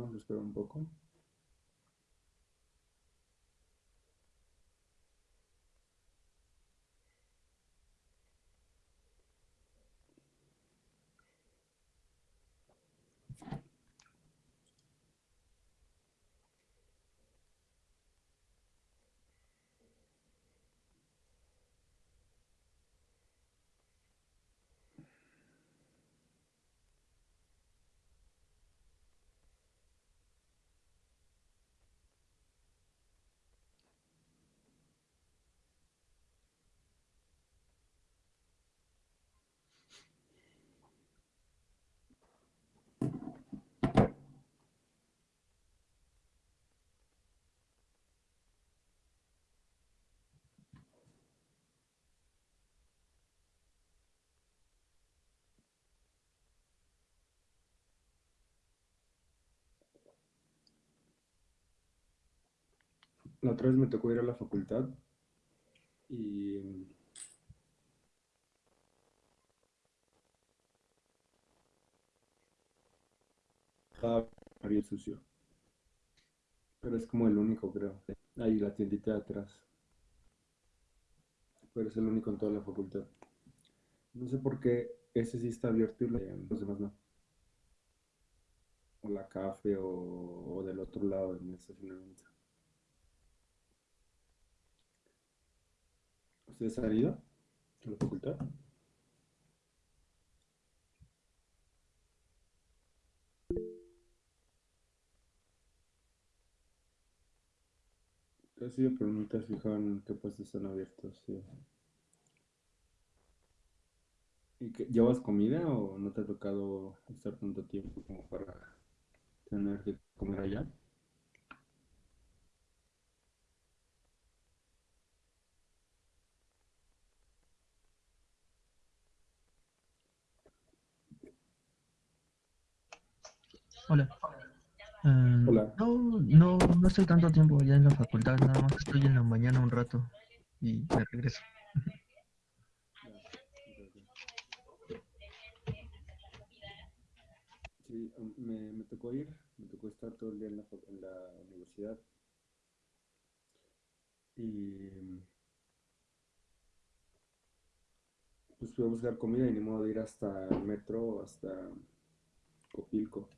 Vamos a esperar un poco. La otra vez me tocó ir a la facultad y estaba bien sucio. Pero es como el único, creo. Ahí la tiendita de atrás. Pero es el único en toda la facultad. No sé por qué ese sí está abierto y los demás no. O la café o, o del otro lado en el estacionamiento. ¿Ustedes han ido a la facultad? Te has fijado en qué puestos están abiertos. ¿Y que, llevas comida o no te ha tocado estar tanto tiempo como para tener que comer allá? Hola. Eh, Hola. no, no, no estoy tanto tiempo ya en la facultad, nada más estoy en la mañana un rato y me regreso. Sí, me, me tocó ir, me tocó estar todo el día en la, en la universidad y pues fui a buscar comida y ni modo de ir hasta el metro, hasta Copilco.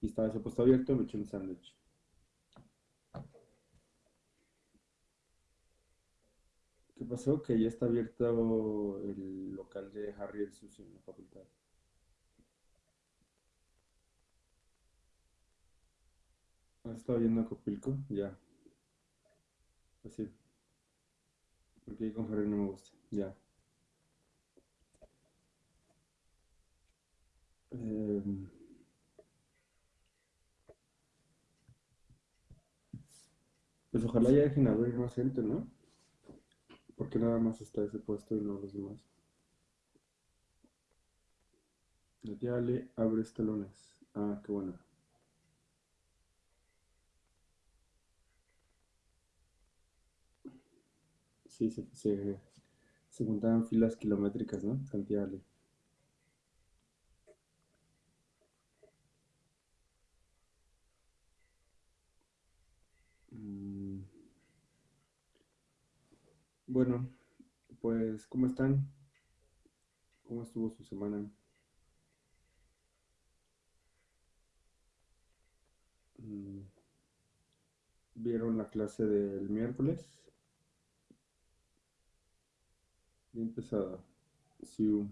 Y estaba ese puesto abierto, me eché un sándwich. ¿Qué pasó? Que ya está abierto el local de Harry el Sucio en la facultad. ¿Has estado viendo a Copilco? Ya, así. Porque con Harry no me gusta. Ya. Em, pues ojalá ya dejen abrir más gente, ¿no? Porque nada más está ese puesto y no los demás. Tía Ale abre lunes. Ah, qué bueno. Sí, se, se, se juntaban filas kilométricas, ¿no? Con bueno, pues, ¿cómo están? ¿Cómo estuvo su semana? Mm, ¿Vieron la clase del miércoles? Bien pesada. Sí,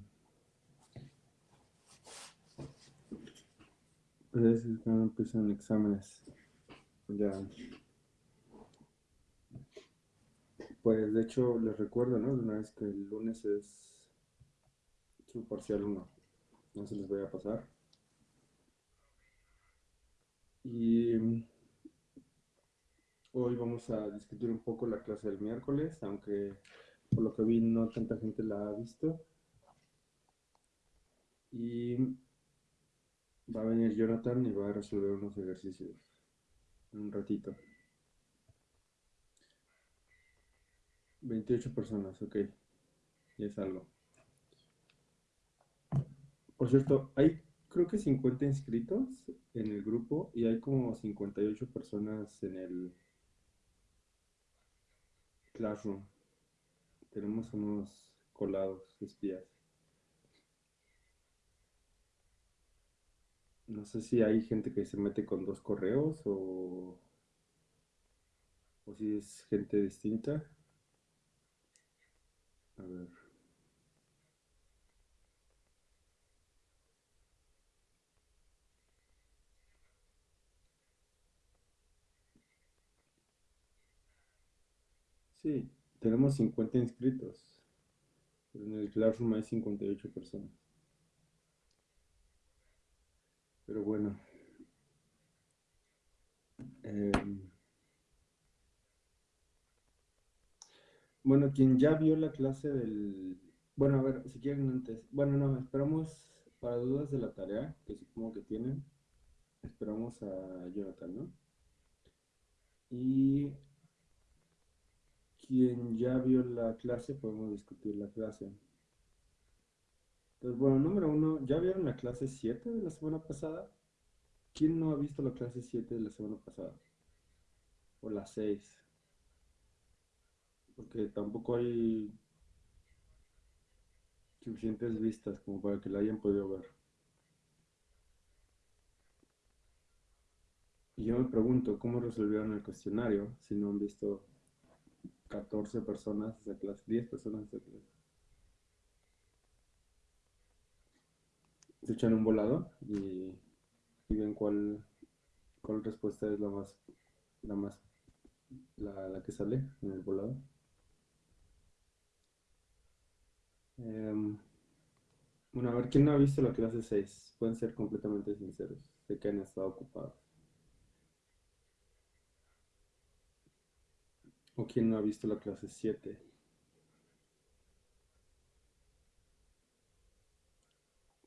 es que no empiezan exámenes. Ya. Pues de hecho les recuerdo, ¿no? De una vez que el lunes es su parcial uno No se les vaya a pasar. Y hoy vamos a discutir un poco la clase del miércoles, aunque por lo que vi no tanta gente la ha visto. Y va a venir Jonathan y va a resolver unos ejercicios en un ratito. 28 personas, ok. Ya es algo. Por cierto, ¿hay creo que 50 inscritos en el grupo y hay como 58 personas en el Classroom. Tenemos unos colados espías. No sé si hay gente que se mete con dos correos o, o si es gente distinta. A ver. Sí, tenemos 50 inscritos. Pero en el Classroom hay 58 personas. Pero bueno. Em, bueno, quien ya vio la clase del... Bueno, a ver, si quieren antes... Bueno, no, esperamos para dudas de la tarea, que supongo que tienen. Esperamos a Jonathan, ¿no? Y quien ya vio la clase, podemos discutir la clase. Entonces, bueno, número uno, ¿ya vieron la clase 7 de la semana pasada? ¿Quién no ha visto la clase 7 de la semana pasada? O la 6. Porque tampoco hay suficientes vistas como para que la hayan podido ver. Y yo me pregunto, ¿cómo resolvieron el cuestionario si no han visto 14 personas de clase, 10 personas de clase? Se echan un volado y, y ven cuál, cuál respuesta es la más, la más, la, la que sale en el volado. Em, bueno, a ver, ¿quién no ha visto la clase 6? Pueden ser completamente sinceros. Sé que han estado ocupados. ¿O quién no ha visto la clase 7?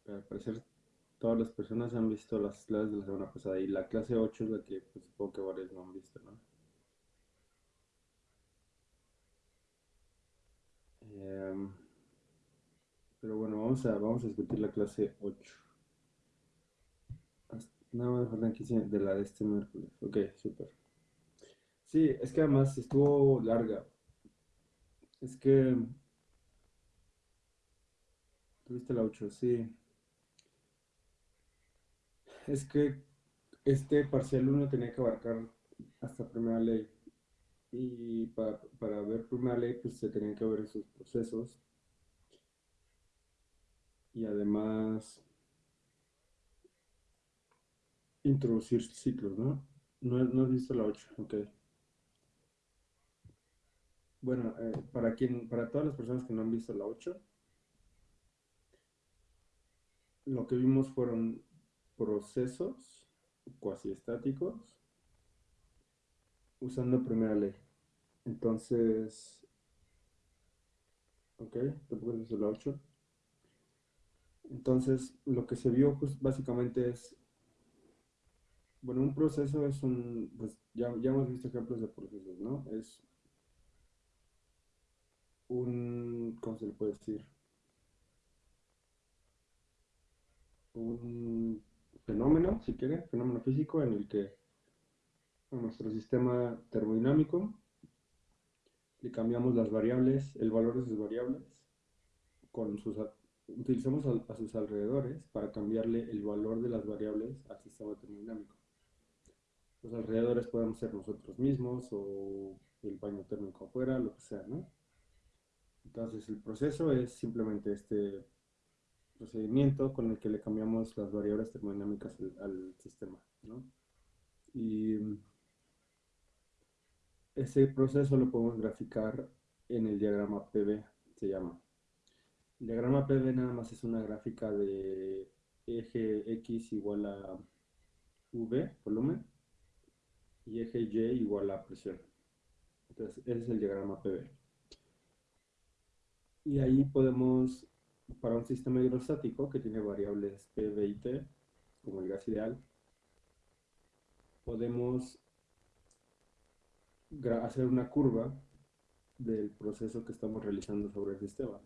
Al parecer todas las personas han visto las clases de la semana pasada y la clase 8 es la que pues, supongo que varios no han visto, ¿no? Em, pero bueno, vamos a, vamos a discutir la clase 8. Nada más faltan 15 de la de este miércoles. Ok, súper. Sí, es que además estuvo larga. Es que... Tuviste la 8, sí. Es que este parcial 1 tenía que abarcar hasta primera ley. Y para, para ver primera ley, pues se tenían que ver esos procesos. Y además introducir ciclos, ¿no? No, has visto la 8, ok. Bueno, eh, para quien, para todas las personas que no han visto la 8, lo que vimos fueron procesos cuasi estáticos usando primera ley. Entonces, ok, tampoco es la 8. Entonces, lo que se vio pues, básicamente es, bueno, un proceso es un, pues ya, ya hemos visto ejemplos de procesos, ¿no? Es un, ¿cómo se le puede decir? Un fenómeno, si quiere, fenómeno físico en el que nuestro sistema termodinámico le cambiamos las variables, el valor de sus variables, con sus, utilizamos a, a sus alrededores para cambiarle el valor de las variables al sistema termodinámico. Los alrededores pueden ser nosotros mismos o el baño térmico afuera, lo que sea, ¿no? Entonces el proceso es simplemente este procedimiento con el que le cambiamos las variables termodinámicas al, sistema. ¿no? Y ese proceso lo podemos graficar en el diagrama PV, se llama. El diagrama PV nada más es una gráfica de eje X igual a V, volumen, y eje Y igual a presión. Entonces, ese es el diagrama PV. Y ahí podemos, para un sistema hidrostático que tiene variables P, B y T, como el gas ideal, podemos hacer una curva del proceso que estamos realizando sobre el sistema.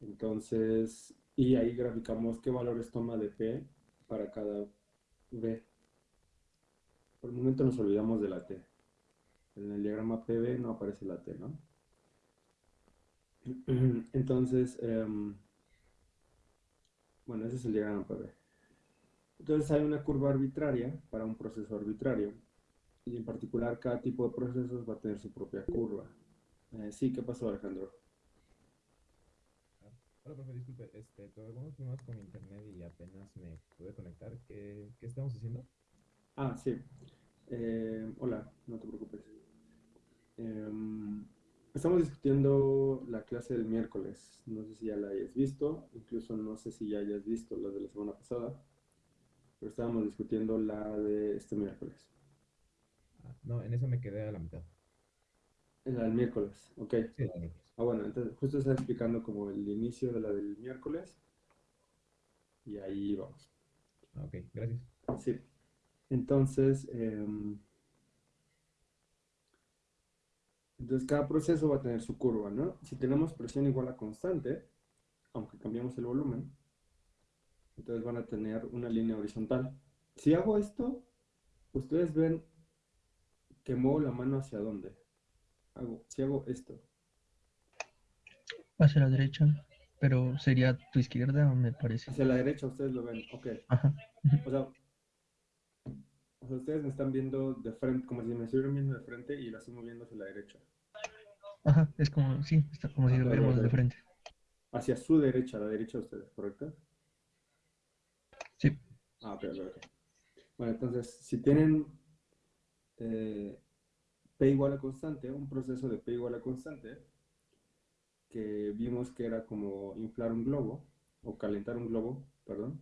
Entonces, y ahí graficamos qué valores toma de P para cada V. Por el momento nos olvidamos de la T. En el diagrama PV no aparece la T, ¿no? Entonces, em, bueno, ese es el diagrama PV. Entonces hay una curva arbitraria para un proceso arbitrario. Y en particular cada tipo de procesos va a tener su propia curva. Eh, sí, ¿qué pasó Alejandro? Hola, profe, disculpe, este, tuve algunos problemas con internet y apenas me pude conectar. ¿Qué, qué estamos haciendo? Ah, sí. Eh, hola, no te preocupes. Em, estamos discutiendo la clase del miércoles. No sé si ya la hayas visto, incluso no sé si ya hayas visto la de la semana pasada, pero estábamos discutiendo la de este miércoles. Ah, no, en eso me quedé a la mitad. En la del miércoles, ok. Sí, la miércoles. Ah, bueno, entonces justo está explicando como el inicio de la del miércoles. Y ahí vamos. Ah, ok, gracias. Sí. Entonces, em, entonces cada proceso va a tener su curva, ¿no? Si tenemos presión igual a constante, aunque cambiamos el volumen, entonces van a tener una línea horizontal. Si hago esto, ustedes ven que muevo la mano hacia dónde. Hago, si hago esto, Hacia la derecha, pero sería tu izquierda, me parece. hacia la derecha, ustedes lo ven, ok. Ajá. O sea, o sea, ustedes me están viendo de frente, como si me estuvieran viendo de frente y la estoy moviendo hacia la derecha. Ajá, es como, sí, está como si Ah, lo ok, viéramos de frente. Hacia su derecha, la derecha de ustedes, ¿correcto? Sí, Ah, ok, ok, ok. Bueno, entonces, si tienen eh, P igual a constante, un proceso de P igual a constante, que vimos que era como inflar un globo, o calentar un globo, perdón.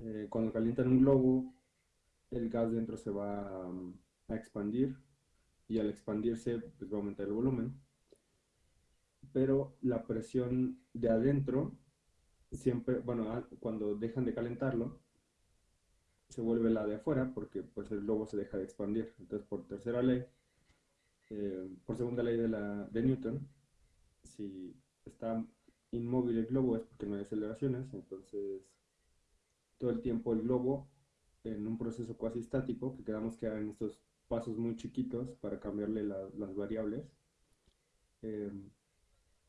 Eh, cuando calientan un globo, el gas dentro se va um, a expandir, y al expandirse, pues va a aumentar el volumen. Pero la presión de adentro siempre, bueno, cuando dejan de calentarlo, se vuelve la de afuera porque pues el globo se deja de expandir. Entonces, por tercera ley, eh, por segunda ley de, la, de Newton, si está inmóvil el globo es porque no hay aceleraciones, entonces todo el tiempo el globo en un proceso cuasi estático, que quedamos que en estos pasos muy chiquitos para cambiarle la- las variables, eh,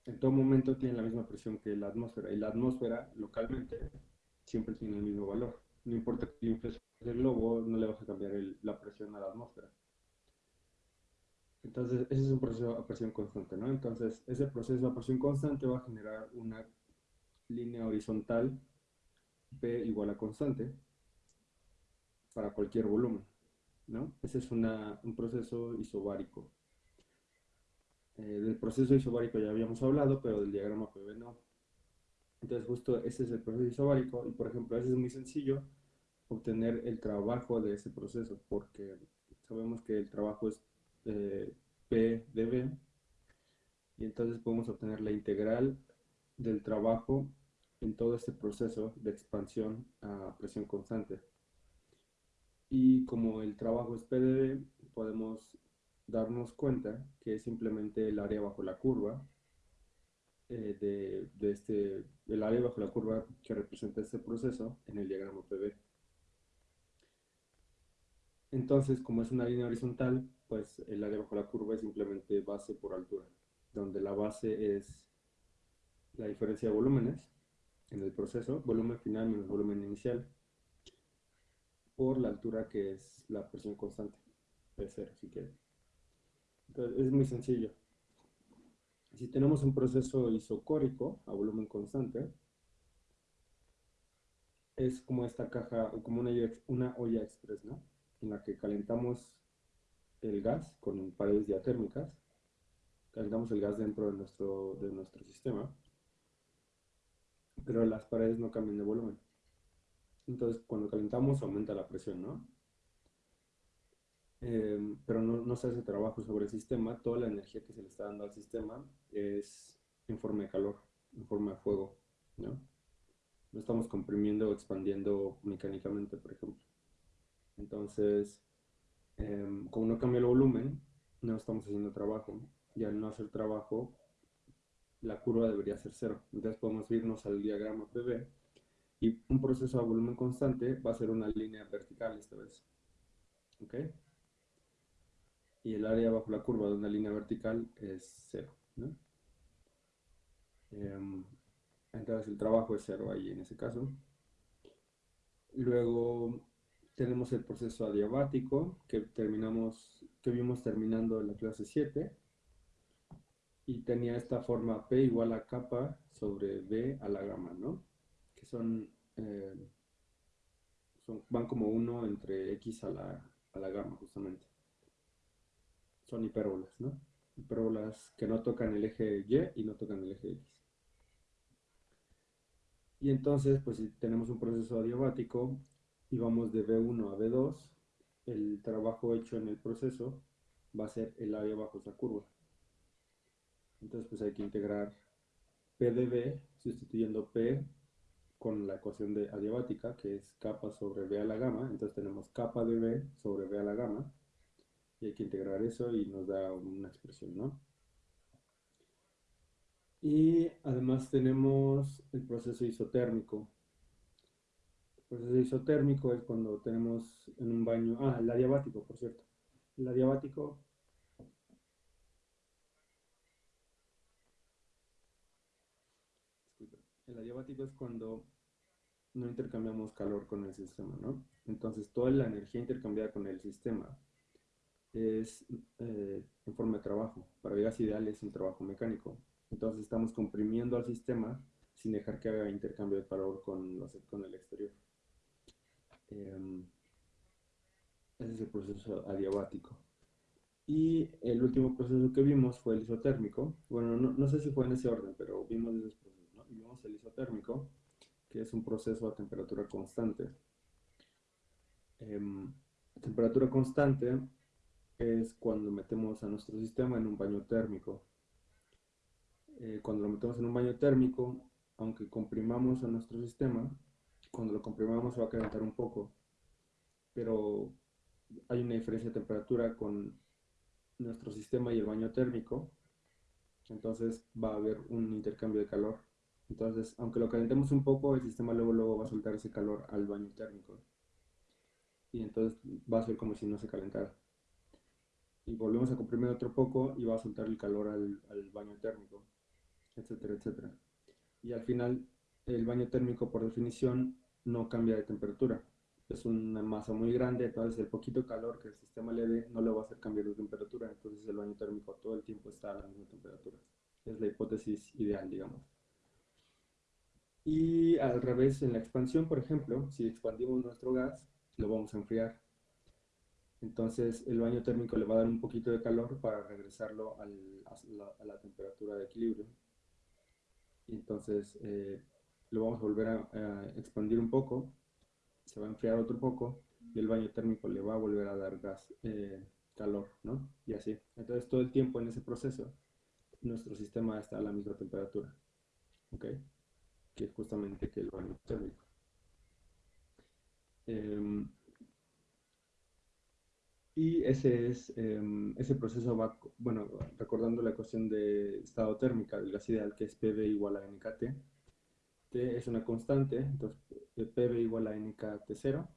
en todo momento tiene la misma presión que la atmósfera, y la atmósfera localmente siempre tiene el mismo valor. No importa que infles el globo, no le vas a cambiar el- la presión a la atmósfera. Entonces, ese es un proceso a presión constante, ¿no? Entonces, ese proceso a presión constante va a generar una línea horizontal P igual a constante para cualquier volumen, ¿no? Ese es una- un proceso isobárico. Eh, del proceso isobárico ya habíamos hablado, pero del diagrama PV no. Entonces, justo ese es el proceso isobárico, y por ejemplo, ese es muy sencillo obtener el trabajo de ese proceso, porque sabemos que el trabajo es eh, P de y entonces podemos obtener la integral del trabajo en todo este proceso de expansión a presión constante. Y como el trabajo es P de podemos darnos cuenta que es simplemente el área bajo la curva eh, de, este, el área bajo la curva que representa este proceso en el diagrama PV. Entonces, como es una línea horizontal, pues el área bajo la curva es simplemente base por altura, donde la base es la diferencia de volúmenes en el proceso, volumen final menos volumen inicial, por la altura que es la presión constante, P0 si quieren. Entonces, es muy sencillo. Si tenemos un proceso isocórico a volumen constante, es como esta caja, como una, una olla express, ¿no? En la que calentamos el gas con paredes diatérmicas, calentamos el gas dentro de nuestro, de nuestro sistema, pero las paredes no cambian de volumen. Entonces, cuando calentamos aumenta la presión, ¿no? Eh, pero no, no se hace trabajo sobre el sistema, toda la energía que se le está dando al sistema es en forma de calor, en forma de fuego, ¿no? No estamos comprimiendo o expandiendo mecánicamente, por ejemplo. Entonces, em, como no cambia el volumen, no estamos haciendo trabajo. Y al no hacer trabajo, la curva debería ser cero. Entonces podemos irnos al diagrama PV y un proceso a volumen constante va a ser una línea vertical esta vez. ¿Ok? Y el área bajo la curva de una línea vertical es cero. Em, entonces el trabajo es cero ahí en ese caso. Luego tenemos el proceso adiabático que terminamos, que vimos terminando en la clase 7 y tenía esta forma P igual a kappa sobre B a la gamma, ¿no? Que son, eh, van como uno entre X a la, a la gamma justamente. Son hipérbolas, ¿no? Hipérbolas que no tocan el eje Y y no tocan el eje X. Y entonces, pues si tenemos un proceso adiabático y vamos de B1 a B2, el trabajo hecho en el proceso va a ser el área bajo esa curva. Entonces, pues hay que integrar P de B, sustituyendo P con la ecuación de adiabática, que es kappa sobre B a la gamma. Entonces tenemos kappa de B sobre B a la gamma. Y hay que integrar eso y nos da una expresión, ¿no? Y además tenemos el proceso isotérmico. Proceso isotérmico es cuando tenemos en un baño, ah, el adiabático, por cierto. El adiabático el adiabático es cuando no intercambiamos calor con el sistema, ¿no? Entonces toda la energía intercambiada con el sistema es eh, en forma de trabajo. Para vidas ideales es un trabajo mecánico. Entonces estamos comprimiendo al sistema sin dejar que haga intercambio de calor con, con el exterior. Em, ese es el proceso adiabático. Y el último proceso que vimos fue el isotérmico. Bueno, no, sé si fue en ese orden, pero. ¿no? vimos el isotérmico, que es un proceso a temperatura constante. Em, temperatura constante es cuando metemos a nuestro sistema en un baño térmico. Eh, cuando lo metemos en un baño térmico, aunque comprimamos a nuestro sistema, cuando lo comprimamos se va a calentar un poco, pero hay una diferencia de temperatura con nuestro sistema y el baño térmico, entonces va a haber un intercambio de calor. Entonces, aunque lo calentemos un poco, el sistema luego, luego va a soltar ese calor al baño térmico. Y entonces va a ser como si no se calentara. Y volvemos a comprimir otro poco y va a soltar el calor al, al baño térmico etcétera, etcétera. Y al final, el baño térmico, por definición, no cambia de temperatura. Es una masa muy grande, entonces el poquito calor que el sistema le dé no le va a hacer cambiar de temperatura, entonces el baño térmico todo el tiempo está a la misma temperatura. Es la hipótesis ideal, digamos. Y al revés, en la expansión, por ejemplo, si expandimos nuestro gas, lo vamos a enfriar. Entonces el baño térmico le va a dar un poquito de calor para regresarlo a, la, temperatura de equilibrio entonces eh, lo vamos a volver a, expandir un poco, se va a enfriar otro poco y el baño térmico le va a volver a dar gas, eh, calor, ¿no? Y así. Entonces todo el tiempo en ese proceso nuestro sistema está a la misma temperatura, ¿ok? Que es justamente que el baño térmico. Em, y ese, es, em, ese proceso va, bueno, recordando la ecuación de estado térmica del gas ideal, que es PV igual a NKT. T es una constante, entonces PV igual a NKT0.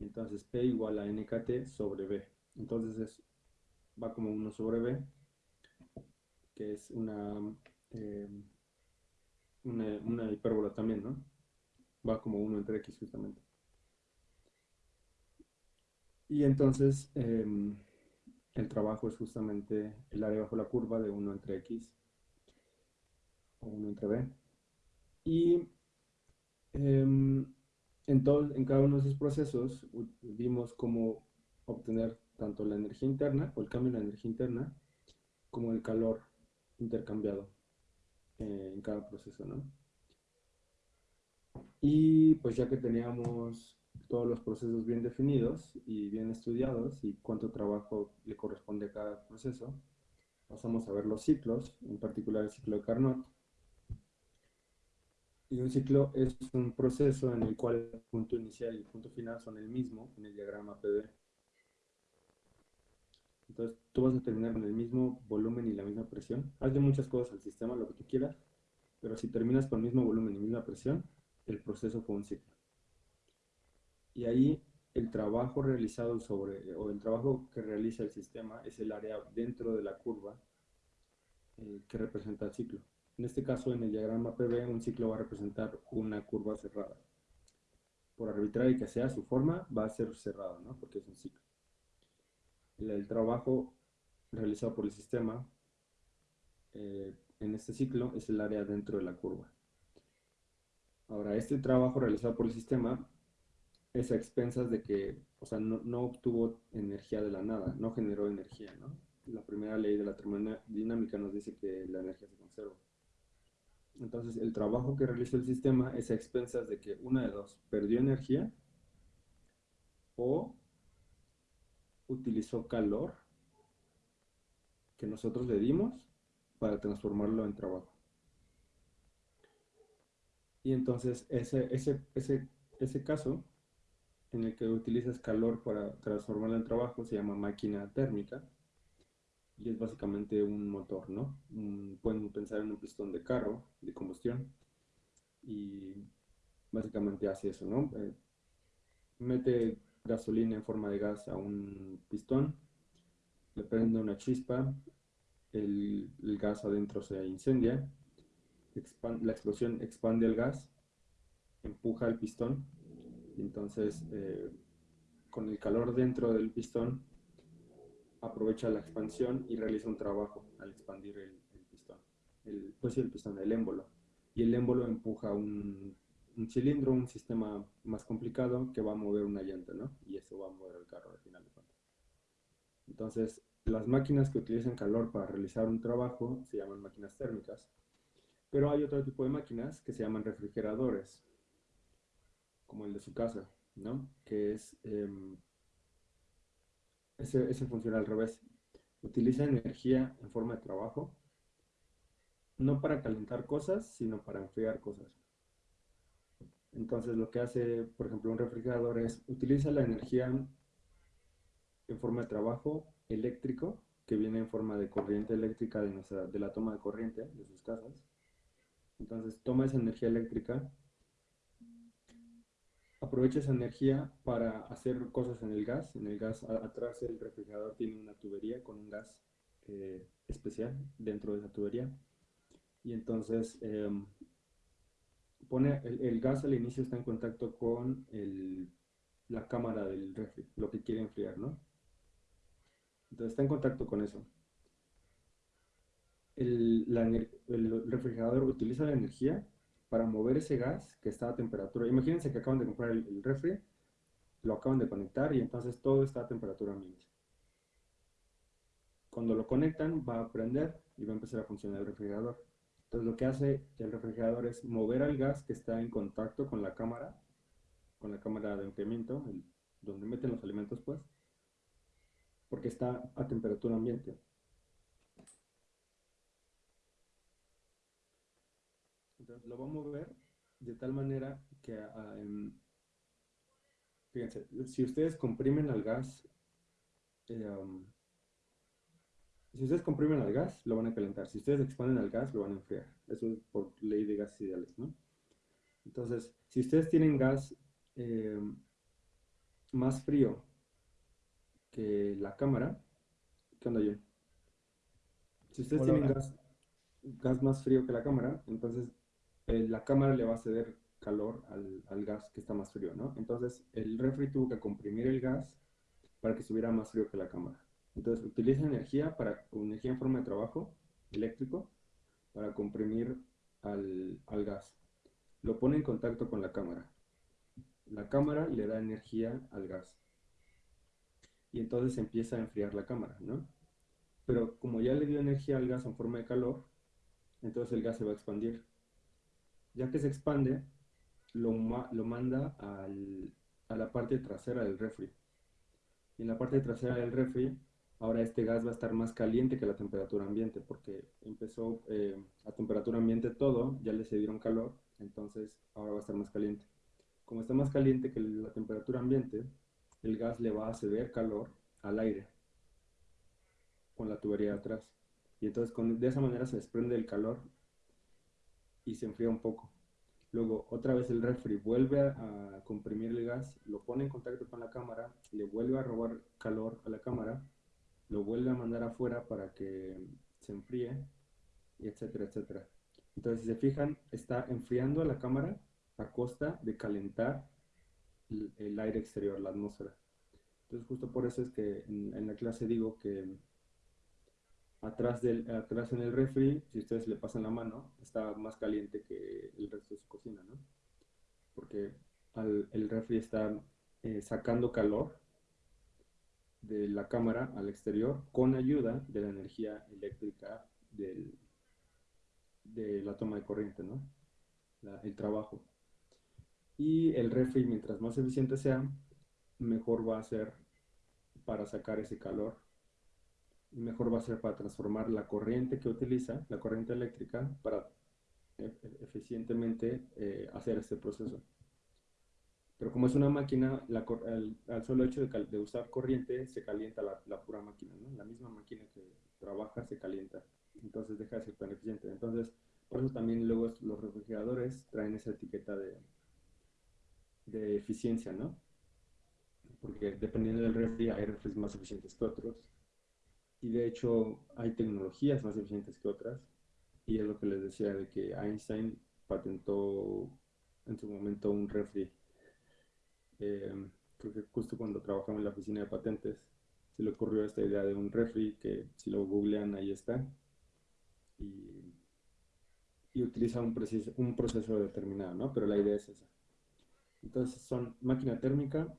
Entonces P igual a NKT sobre B. Entonces es, va como 1 sobre B, que es una, em, una, una hipérbola también, ¿no? Va como 1 entre X justamente. Y entonces em, el trabajo es justamente el área bajo la curva de 1 entre x o 1 entre b. Y em, en, todo, en cada uno de esos procesos vimos cómo obtener tanto la energía interna o el cambio en la energía interna como el calor intercambiado eh, en cada proceso, ¿no? Y pues ya que teníamos todos los procesos bien definidos y bien estudiados y cuánto trabajo le corresponde a cada proceso, pasamos a ver los ciclos, en particular el ciclo de Carnot. Y un ciclo es un proceso en el cual el punto inicial y el punto final son el mismo en el diagrama PD. Entonces tú vas a terminar con el mismo volumen y la misma presión. Hazle muchas cosas al sistema, lo que tú quieras, pero si terminas con el mismo volumen y misma presión, el proceso fue un ciclo. Y ahí el trabajo realizado sobre, o el trabajo que realiza el sistema es el área dentro de la curva eh, que representa el ciclo. En este caso, en el diagrama PV, un ciclo va a representar una curva cerrada. Por arbitraria que sea su forma, va a ser cerrada, ¿no? Porque es un ciclo. El, trabajo realizado por el sistema eh, en este ciclo es el área dentro de la curva. Ahora, este trabajo realizado por el sistema es a expensas de que, o sea, no, no, obtuvo energía de la nada, no generó energía, ¿no? La primera ley de la termodinámica nos dice que la energía se conserva. Entonces, el trabajo que realizó el sistema es a expensas de que una de dos, perdió energía o utilizó calor que nosotros le dimos para transformarlo en trabajo. Y entonces ese, ese, ese, ese caso en el que utilizas calor para transformarlo en trabajo se llama máquina térmica y es básicamente un motor, ¿no? pueden pensar en un pistón de carro de combustión y básicamente hace eso, ¿no? Eh, mete gasolina en forma de gas a un pistón, le prende una chispa, el, gas adentro se incendia, la explosión expande el gas, empuja el pistón, y entonces eh, con el calor dentro del pistón aprovecha la expansión y realiza un trabajo al expandir el, pistón, el, pues el pistón, el émbolo, y el émbolo empuja un, cilindro, un sistema más complicado que va a mover una llanta, ¿no? Y eso va a mover el carro al final de cuentas. Entonces, las máquinas que utilizan calor para realizar un trabajo se llaman máquinas térmicas, pero hay otro tipo de máquinas que se llaman refrigeradores, como el de su casa, ¿no? Que es, em, ese, ese funciona al revés. Utiliza energía en forma de trabajo, no para calentar cosas, sino para enfriar cosas. Entonces lo que hace, por ejemplo, un refrigerador es utiliza la energía en forma de trabajo eléctrico, que viene en forma de corriente eléctrica de, nuestra, de la toma de corriente de sus casas. Entonces toma esa energía eléctrica, aprovecha esa energía para hacer cosas en el gas. En el gas, atrás del refrigerador tiene una tubería con un gas eh, especial dentro de esa tubería. Y entonces em, pone el, gas al inicio está en contacto con la cámara del refri, lo que quiere enfriar, ¿no? Entonces está en contacto con eso. El, refrigerador utiliza la energía para mover ese gas que está a temperatura. Imagínense que acaban de comprar el, el refri, lo acaban de conectar y entonces todo está a temperatura ambiente. Cuando lo conectan va a prender y va a empezar a funcionar el refrigerador. Entonces lo que hace el refrigerador es mover al gas que está en contacto con la cámara, con la cámara de enfriamiento, donde meten los alimentos pues, porque está a temperatura ambiente. Entonces lo va a mover de tal manera que, ah, fíjense, si ustedes comprimen al gas, eh, si ustedes comprimen al gas, lo van a calentar. Si ustedes expanden al gas, lo van a enfriar. Eso es por ley de gases ideales, ¿no? Entonces, si ustedes tienen gas eh, más frío que la cámara, ¿qué onda yo? Si ustedes tienen gas, gas, más frío que la cámara, entonces eh, la cámara le va a ceder calor al, al, gas que está más frío, ¿no? Entonces el refri tuvo que comprimir el gas para que estuviera más frío que la cámara. Entonces utiliza energía, para, energía en forma de trabajo eléctrico para comprimir al, gas. Lo pone en contacto con la cámara. La cámara le da energía al gas. Y entonces empieza a enfriar la cámara, ¿no? Pero como ya le dio energía al gas en forma de calor, entonces el gas se va a expandir. Ya que se expande, lo, lo manda a la parte trasera del refri. Y en la parte trasera del refri ahora este gas va a estar más caliente que la temperatura ambiente, porque empezó eh, a temperatura ambiente todo, ya le se dieron calor, entonces ahora va a estar más caliente. Como está más caliente que la temperatura ambiente, el gas le va a ceder calor al aire. con la tubería de atrás. Y entonces con, de esa manera se desprende el calor y se enfría un poco. Luego, otra vez el refri vuelve a, comprimir el gas, lo pone en contacto con la cámara, le vuelve a robar calor a la cámara, lo vuelve a mandar afuera para que se enfríe, y etcétera, etcétera. Entonces, si se fijan, está enfriando a la cámara a costa de calentar el, aire exterior, la atmósfera. Entonces, justo por eso es que en la clase digo que atrás, del, atrás en el refri, si ustedes le pasan la mano, está más caliente que el resto de su cocina, ¿no? Porque al, el refri está eh, sacando calor de la cámara al exterior con ayuda de la energía eléctrica del, de la toma de corriente, ¿no? La, el trabajo. Y el refri, mientras más eficiente sea, mejor va a ser para sacar ese calor y mejor va a ser para transformar la corriente que utiliza, la corriente eléctrica, para e, e, eficientemente eh, hacer este proceso. Pero como es una máquina, la, al, al, solo hecho de, de, usar corriente se calienta la, la pura máquina, ¿no? La misma máquina que trabaja se calienta, entonces deja de ser tan eficiente. Entonces, por eso también luego los refrigeradores traen esa etiqueta de, de eficiencia, ¿no? Porque dependiendo del refri, hay refris más eficientes que otros y de hecho hay tecnologías más eficientes que otras y es lo que les decía de que Einstein patentó en su momento un refri eh, creo que justo cuando trabajaba en la oficina de patentes se le ocurrió esta idea de un refri que si lo googlean ahí está y, utiliza un proceso, un proceso determinado, ¿no? Pero la idea es esa. Entonces son máquina térmica,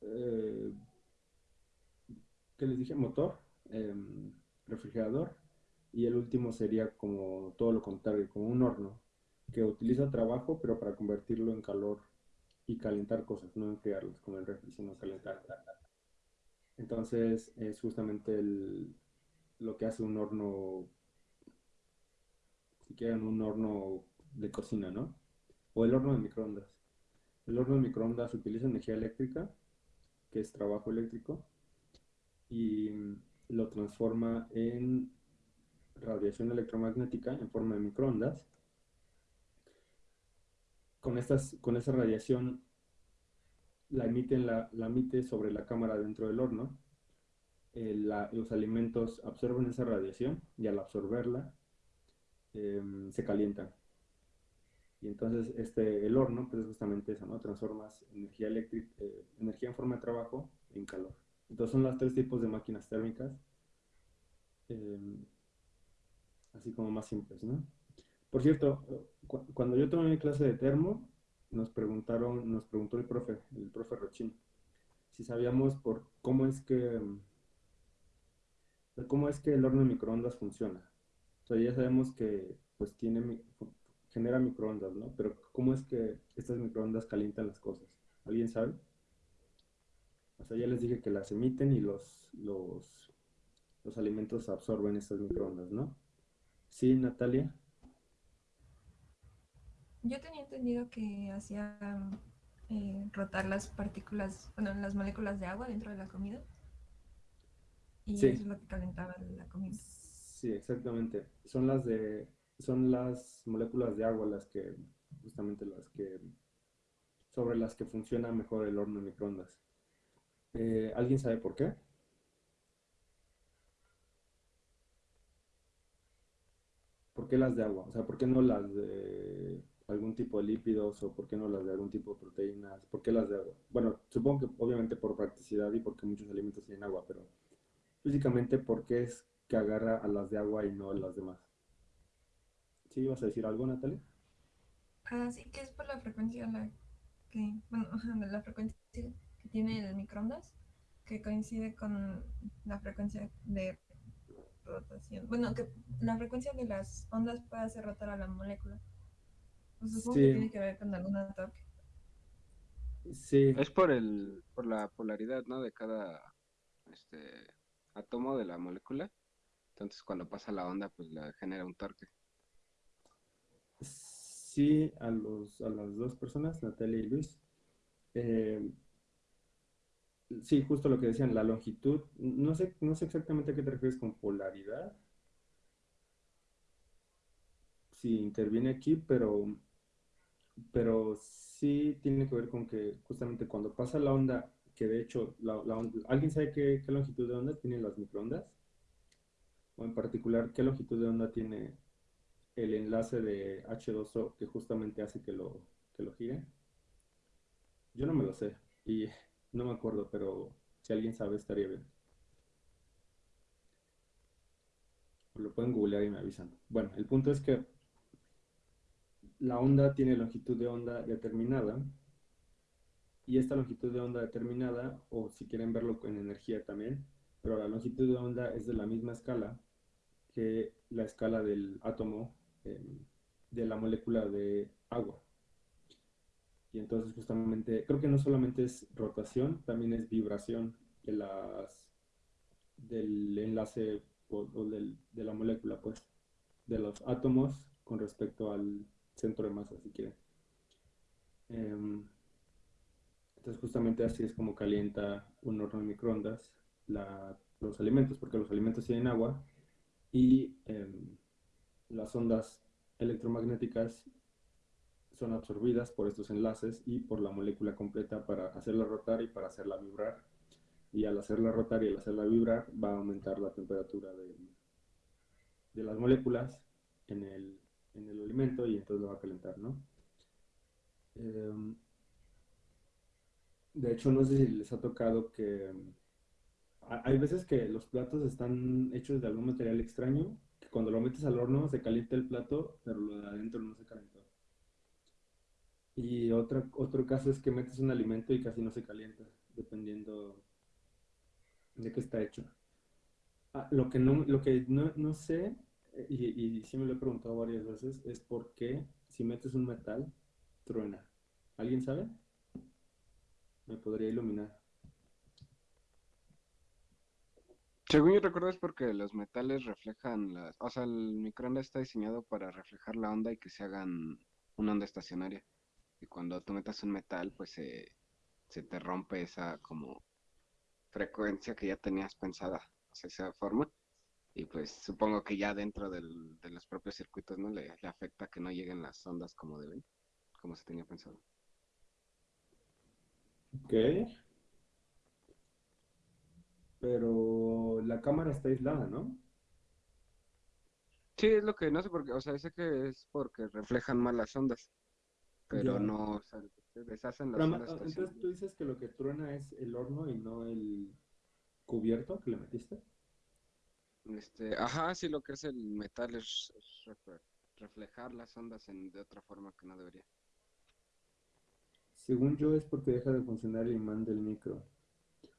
eh, que les dije? Motor, eh, refrigerador y el último sería como todo lo contrario, como un horno que utiliza trabajo pero para convertirlo en calor y calentar cosas, no enfriarlas con el refri, sino calentar. Entonces es justamente el, lo que hace un horno, si quieren un horno de cocina, ¿no? O el horno de microondas. El horno de microondas utiliza energía eléctrica, que es trabajo eléctrico, y lo transforma en radiación electromagnética en forma de microondas. Con, estas, con esa radiación la, emiten, la, la emite sobre la cámara dentro del horno. Los alimentos absorben esa radiación y al absorberla eh, se calientan. Y entonces este, el horno pues es justamente eso, ¿no? Transformas energía eléctrica, eh, energía en forma de trabajo en calor. Entonces son los tres tipos de máquinas térmicas, eh, así como más simples, ¿no? Por cierto, cu cuando yo tomé mi clase de termo, nos preguntaron, nos preguntó el profe, el profe Rochín, si sabíamos por cómo es que cómo es que el horno de microondas funciona. O sea, ya sabemos que pues tiene genera microondas, ¿no? Pero cómo es que estas microondas calientan las cosas. ¿Alguien sabe? O sea, ya les dije que las emiten y los, los, los alimentos absorben estas microondas, ¿no? ¿Sí, Natalia? Yo tenía entendido que hacía eh, rotar las partículas, bueno, las moléculas de agua dentro de la comida. Y Sí. eso es lo que calentaba la comida. Sí, exactamente. Son las de, son las moléculas de agua las que, justamente las que, sobre las que funciona mejor el horno de microondas. Eh, ¿alguien sabe por qué? ¿Por qué las de agua? O sea, ¿por qué no las de algún tipo de lípidos o por qué no las de algún tipo de proteínas? ¿Por qué las de agua? Bueno, supongo que obviamente por practicidad y porque muchos alimentos tienen agua, pero físicamente, ¿por qué es que agarra a las de agua y no a las demás? ¿Sí ibas a decir algo, Natalia? Así que es por la frecuencia la que, bueno, la frecuencia que tiene el microondas, que coincide con la frecuencia de rotación. Bueno, que la frecuencia de las ondas puede hacer rotar a la molécula. Pues supongo que tiene que ver con alguna torque. Sí, Es por el, por la polaridad, ¿no? De cada este átomo de la molécula. Entonces cuando pasa la onda, pues la genera un torque. sí, a los, a las dos personas, Natalia y Luis. Eh, sí, justo lo que decían, la longitud, no sé, no sé exactamente a qué te refieres con polaridad. Si interviene aquí, pero, pero sí tiene que ver con que justamente cuando pasa la onda, que de hecho, la onda- ¿alguien sabe qué, qué longitud de onda tienen las microondas? O en particular, ¿qué longitud de onda tiene el enlace de H2O que justamente hace que lo, que lo gire? Yo no me lo sé y no me acuerdo, pero si alguien sabe estaría bien. Lo pueden googlear y me avisan. Bueno, el punto es que la onda tiene longitud de onda determinada y esta longitud de onda determinada, o si quieren verlo en energía también, pero la longitud de onda es de la misma escala que la escala del átomo eh, de la molécula de agua. Y entonces justamente, creo que no solamente es rotación, también es vibración de las, del enlace o, o del- de la molécula, pues, de los átomos con respecto al centro de masa, si quieren. Em, entonces justamente así es como calienta un horno de microondas la- los alimentos, porque los alimentos tienen agua y em, las ondas electromagnéticas son absorbidas por estos enlaces y por la molécula completa para hacerla rotar y para hacerla vibrar. Y al hacerla rotar y al hacerla vibrar va a aumentar la temperatura de, de las moléculas en el, en el alimento y entonces lo va a calentar, ¿no? Em, de hecho, no sé si les ha tocado que ha- hay veces que los platos están hechos de algún material extraño, que cuando lo metes al horno se calienta el plato, pero lo de adentro no se calentó. Y otra, otro caso es que metes un alimento y casi no se calienta, dependiendo de qué está hecho. Ah, lo que no, lo que no, no sé, y, y sí me lo he preguntado varias veces, es por qué si metes un metal, truena. ¿Alguien sabe? Me podría iluminar. Según yo recuerdo es porque los metales reflejan las... O sea, el microondas está diseñado para reflejar la onda y que se hagan una onda estacionaria. Y cuando tú metas un metal, pues se, se te rompe esa como frecuencia que ya tenías pensada, o sea, esa forma. Y pues supongo que ya dentro del- de los propios circuitos, ¿no? Le, le afecta que no lleguen las ondas como deben, como se tenía pensado. Ok. Pero la cámara está aislada, ¿no? Sí, es lo que no sé por qué, o sea, sé que es porque reflejan mal las ondas, pero Ya. no, o sea, se deshacen las Pero, ah, entonces tú dices que lo que truena es el horno y no el cubierto que le metiste. Este, ajá, sí, lo que es el metal es, es refle- reflejar las ondas en, de otra forma que no debería. Según yo es porque deja de funcionar el imán del micro.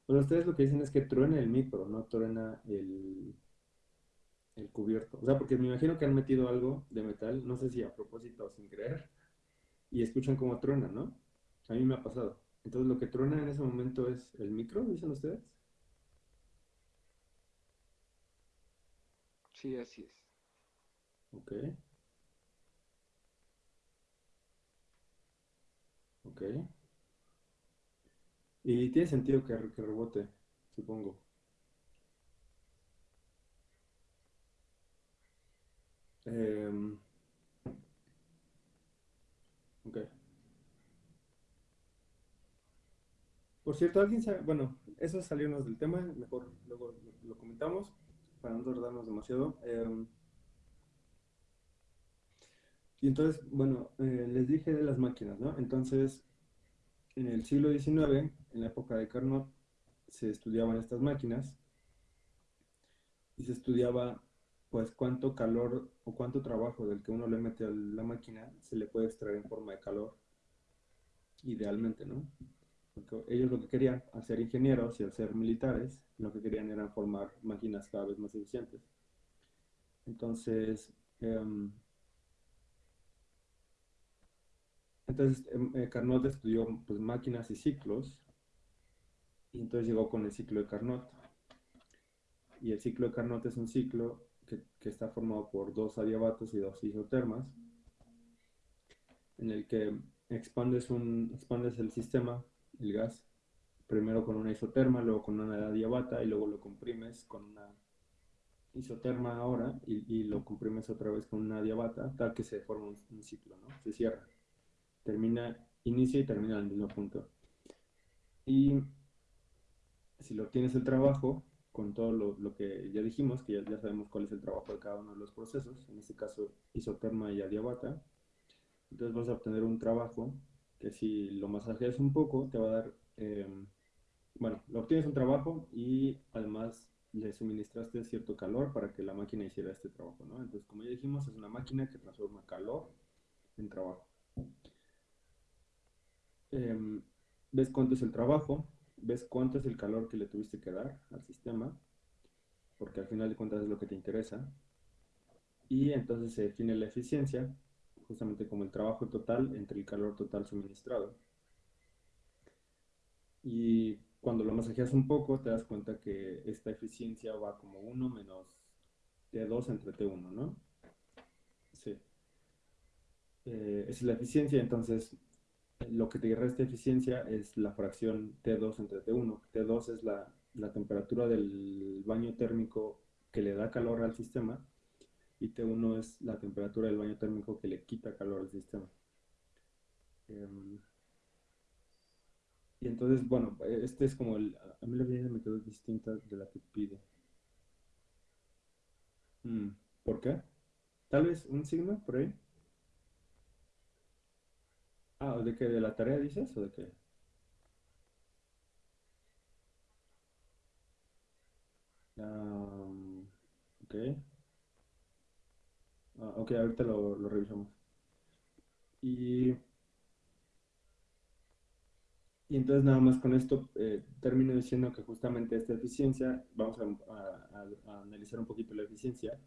O sea, ustedes lo que dicen es que truena el micro, no truena el, el cubierto. O sea, porque me imagino que han metido algo de metal, no sé si a propósito o sin querer, y escuchan cómo truena, ¿no? A mí me ha pasado. Entonces lo que truena en ese momento es el micro, dicen ustedes. Sí, así es. Ok. Ok. Y tiene sentido que, que rebote, supongo. Em, ok. Por cierto, alguien sabe, bueno, eso es salirnos del tema, mejor luego lo, lo comentamos para no tardarnos demasiado. Em, y entonces, bueno, eh, les dije de las máquinas, ¿no? Entonces, en el siglo XIX, en la época de Carnot, se estudiaban estas máquinas y se estudiaba, pues, cuánto calor o cuánto trabajo del que uno le mete a la máquina se le puede extraer en forma de calor, idealmente, ¿no? Ellos lo que querían, al ser ingenieros y al ser militares, lo que querían era formar máquinas cada vez más eficientes. Entonces, em, Entonces, em, eh, Carnot estudió pues, máquinas y ciclos, y entonces llegó con el ciclo de Carnot. Y el ciclo de Carnot es un ciclo que, que está formado por dos adiabatos y dos isotermas, en el que expandes, un, expandes el sistema, el gas, primero con una isoterma, luego con una adiabata y luego lo comprimes con una isoterma ahora y, lo comprimes otra vez con una adiabata, tal que se forma un, ciclo, ¿no? Se cierra. Termina, inicia y termina el mismo punto. Y si lo tienes el trabajo, con todo lo, lo que ya dijimos, que ya, ya, sabemos cuál es el trabajo de cada uno de los procesos, en este caso isoterma y adiabata, entonces vas a obtener un trabajo que si lo masajeas un poco, te va a dar, eh, bueno, lo obtienes un trabajo y además le suministraste cierto calor para que la máquina hiciera este trabajo, ¿no? Entonces, como ya dijimos, es una máquina que transforma calor en trabajo. Eh, ¿Ves cuánto es el trabajo? ¿Ves cuánto es el calor que le tuviste que dar al sistema? Porque al final de cuentas es lo que te interesa. Y entonces se define la eficiencia, justamente como el trabajo total entre el calor total suministrado. Y cuando lo masajeas un poco, te das cuenta que esta eficiencia va como 1 menos T2 entre T1, ¿no? Sí. Eh, esa es la eficiencia, entonces lo que te resta eficiencia es la fracción T2 entre T1. T2 es la, la, temperatura del baño térmico que le da calor al sistema y T1 es la temperatura del baño térmico que le quita calor al sistema. Um, y entonces, bueno, este es como el... A mí la vida me quedó distinta de la que pide. Mm, ¿Por qué? Tal vez un signo por ahí. Ah, ¿de qué? ¿De la tarea dices o de qué? Um. Ah, ok, ahorita lo, revisamos. Y, y entonces nada más con esto eh, termino diciendo que justamente esta eficiencia, vamos a, analizar un poquito la eficiencia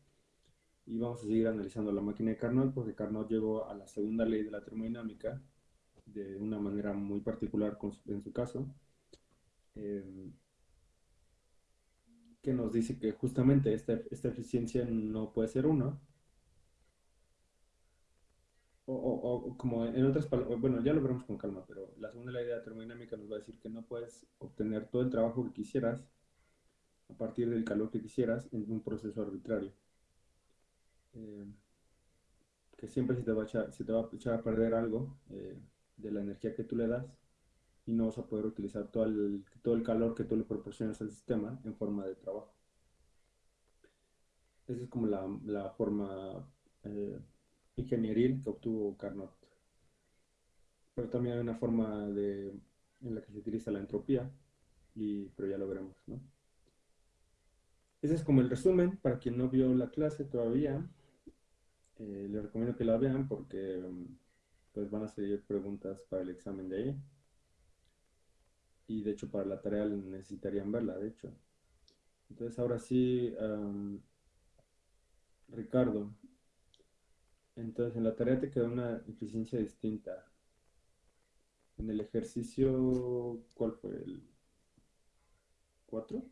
y vamos a seguir analizando la máquina de Carnot porque Carnot llegó a la segunda ley de la termodinámica de una manera muy particular con, en su caso, eh, que nos dice que justamente esta, esta eficiencia no puede ser 1, o, o, como en otras palabras, bueno, ya lo veremos con calma, pero la segunda ley de la termodinámica nos va a decir que no puedes obtener todo el trabajo que quisieras a partir del calor que quisieras en un proceso arbitrario. Eh, que siempre se te, va a echar, se te va a echar a perder algo eh, de la energía que tú le das y no vas a poder utilizar todo el, todo el calor que tú le proporcionas al sistema en forma de trabajo. Esa es como la, la forma eh, ingenieril que obtuvo Carnot. Pero también hay una forma de, en la que se utiliza la entropía, y, pero ya lo veremos. ¿no? Ese es como el resumen para quien no vio la clase todavía. Eh, les recomiendo que la vean porque pues van a salir preguntas para el examen de ahí. Y de hecho para la tarea necesitarían verla, de hecho. Entonces ahora sí, um, Ricardo, entonces en la tarea te queda una eficiencia distinta. En el ejercicio, ¿cuál fue? ¿El 4?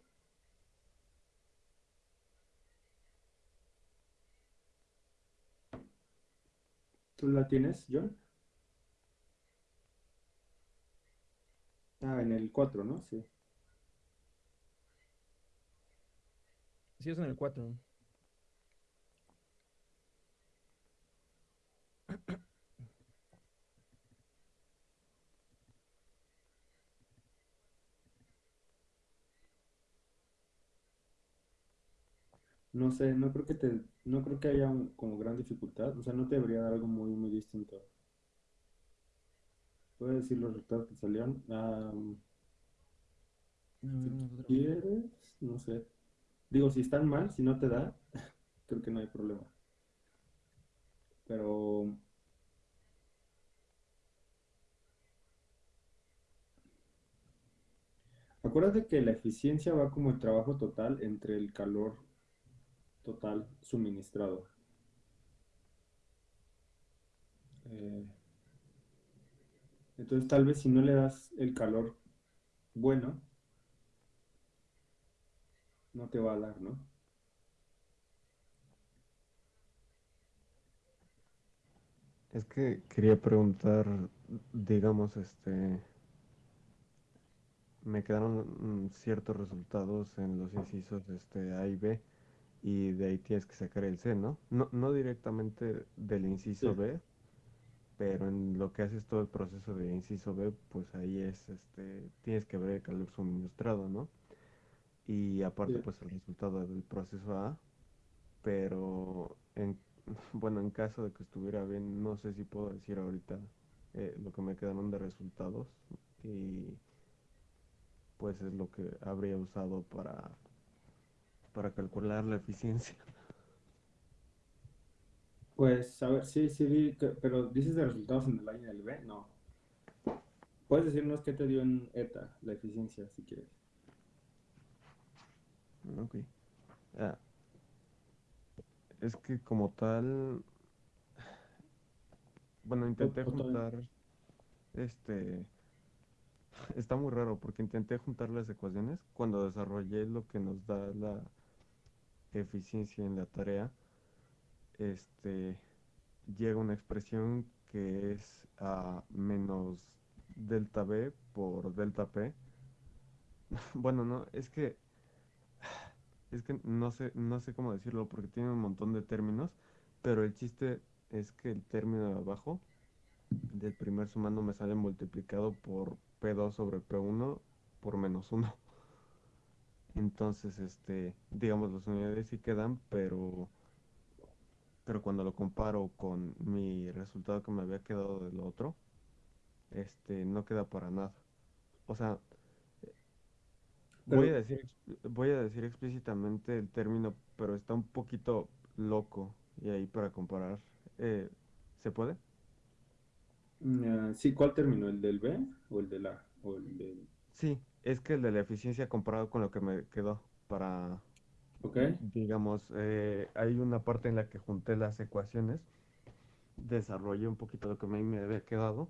¿Tú la tienes, John? Ah, en el 4, ¿no? Sí. Sí, es en el 4. No sé, no creo que te, no creo que haya un, como gran dificultad, o sea, no te debería dar algo muy, muy distinto. ¿Puedes decir los resultados que salieron? Um, si quieres, no sé. Digo, si están mal, si no te da, creo que no hay problema. Pero... Acuérdate que la eficiencia va como el trabajo total entre el calor total suministrado. Eh, entonces tal vez si no le das el calor bueno, no te va a dar, ¿no? Es que quería preguntar, digamos, este, me quedaron ciertos resultados en los incisos este, A y B y de ahí tienes que sacar el C, ¿no? No, no directamente del inciso Sí. B, pero en lo que haces todo el proceso de inciso B, pues ahí es, este, tienes que ver el calor suministrado, ¿no? Y aparte, Sí. pues el resultado del proceso A, pero en, bueno, en caso de que estuviera bien, no sé si puedo decir ahorita eh, lo que me quedaron de resultados y pues es lo que habría usado para, para calcular la eficiencia. Pues, a ver, sí, sí, vi que- pero dices de resultados en el A y en el B, no. Puedes decirnos qué te dio en ETA, la eficiencia, si quieres. Ok. Ah, es que como tal, bueno, intenté juntar, este, está muy raro porque intenté juntar las ecuaciones cuando desarrollé lo que nos da la eficiencia en la tarea, este, llega una expresión que es a menos delta B por delta P. Bueno, no, es que es que no sé, no sé cómo decirlo porque tiene un montón de términos, pero el chiste es que el término de abajo del primer sumando me sale multiplicado por P2 sobre P1 por menos 1. Entonces, este, digamos, las unidades sí quedan, pero, pero cuando lo comparo con mi resultado que me había quedado del otro, este, no queda para nada. O sea, Voy a decir, voy a decir explícitamente el término, pero está un poquito loco y ahí para comparar. eh, ¿se puede? Ah, sí, ¿cuál término? ¿El del B o el del A? O el del... Sí, es que el de la eficiencia comparado con lo que me quedó para, ¿Ok? digamos, eh, hay una parte en la que junté las ecuaciones, desarrollé un poquito lo que a mí me había quedado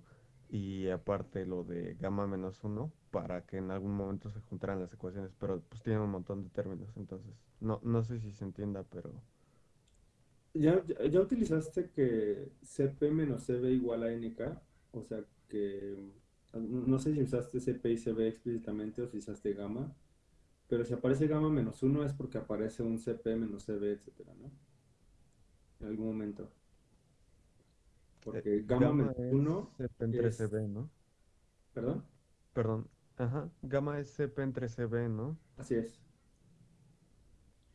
y aparte lo de gamma menos uno para que en algún momento se juntaran las ecuaciones, pero pues tiene un montón de términos, entonces no, no sé si se entienda, pero... ¿Ya, ya, ya utilizaste que CP menos CB igual a NK? O sea que, no sé si usaste CP y CB explícitamente o si usaste gamma, pero si aparece gamma menos 1 es porque aparece un CP menos CB, etcétera, ¿no? En algún momento. Porque Eh, gamma gamma menos es 1, CP entre es- CB, ¿no? perdón, Perdón, ajá, gamma es CP entre CB, ¿no? así es.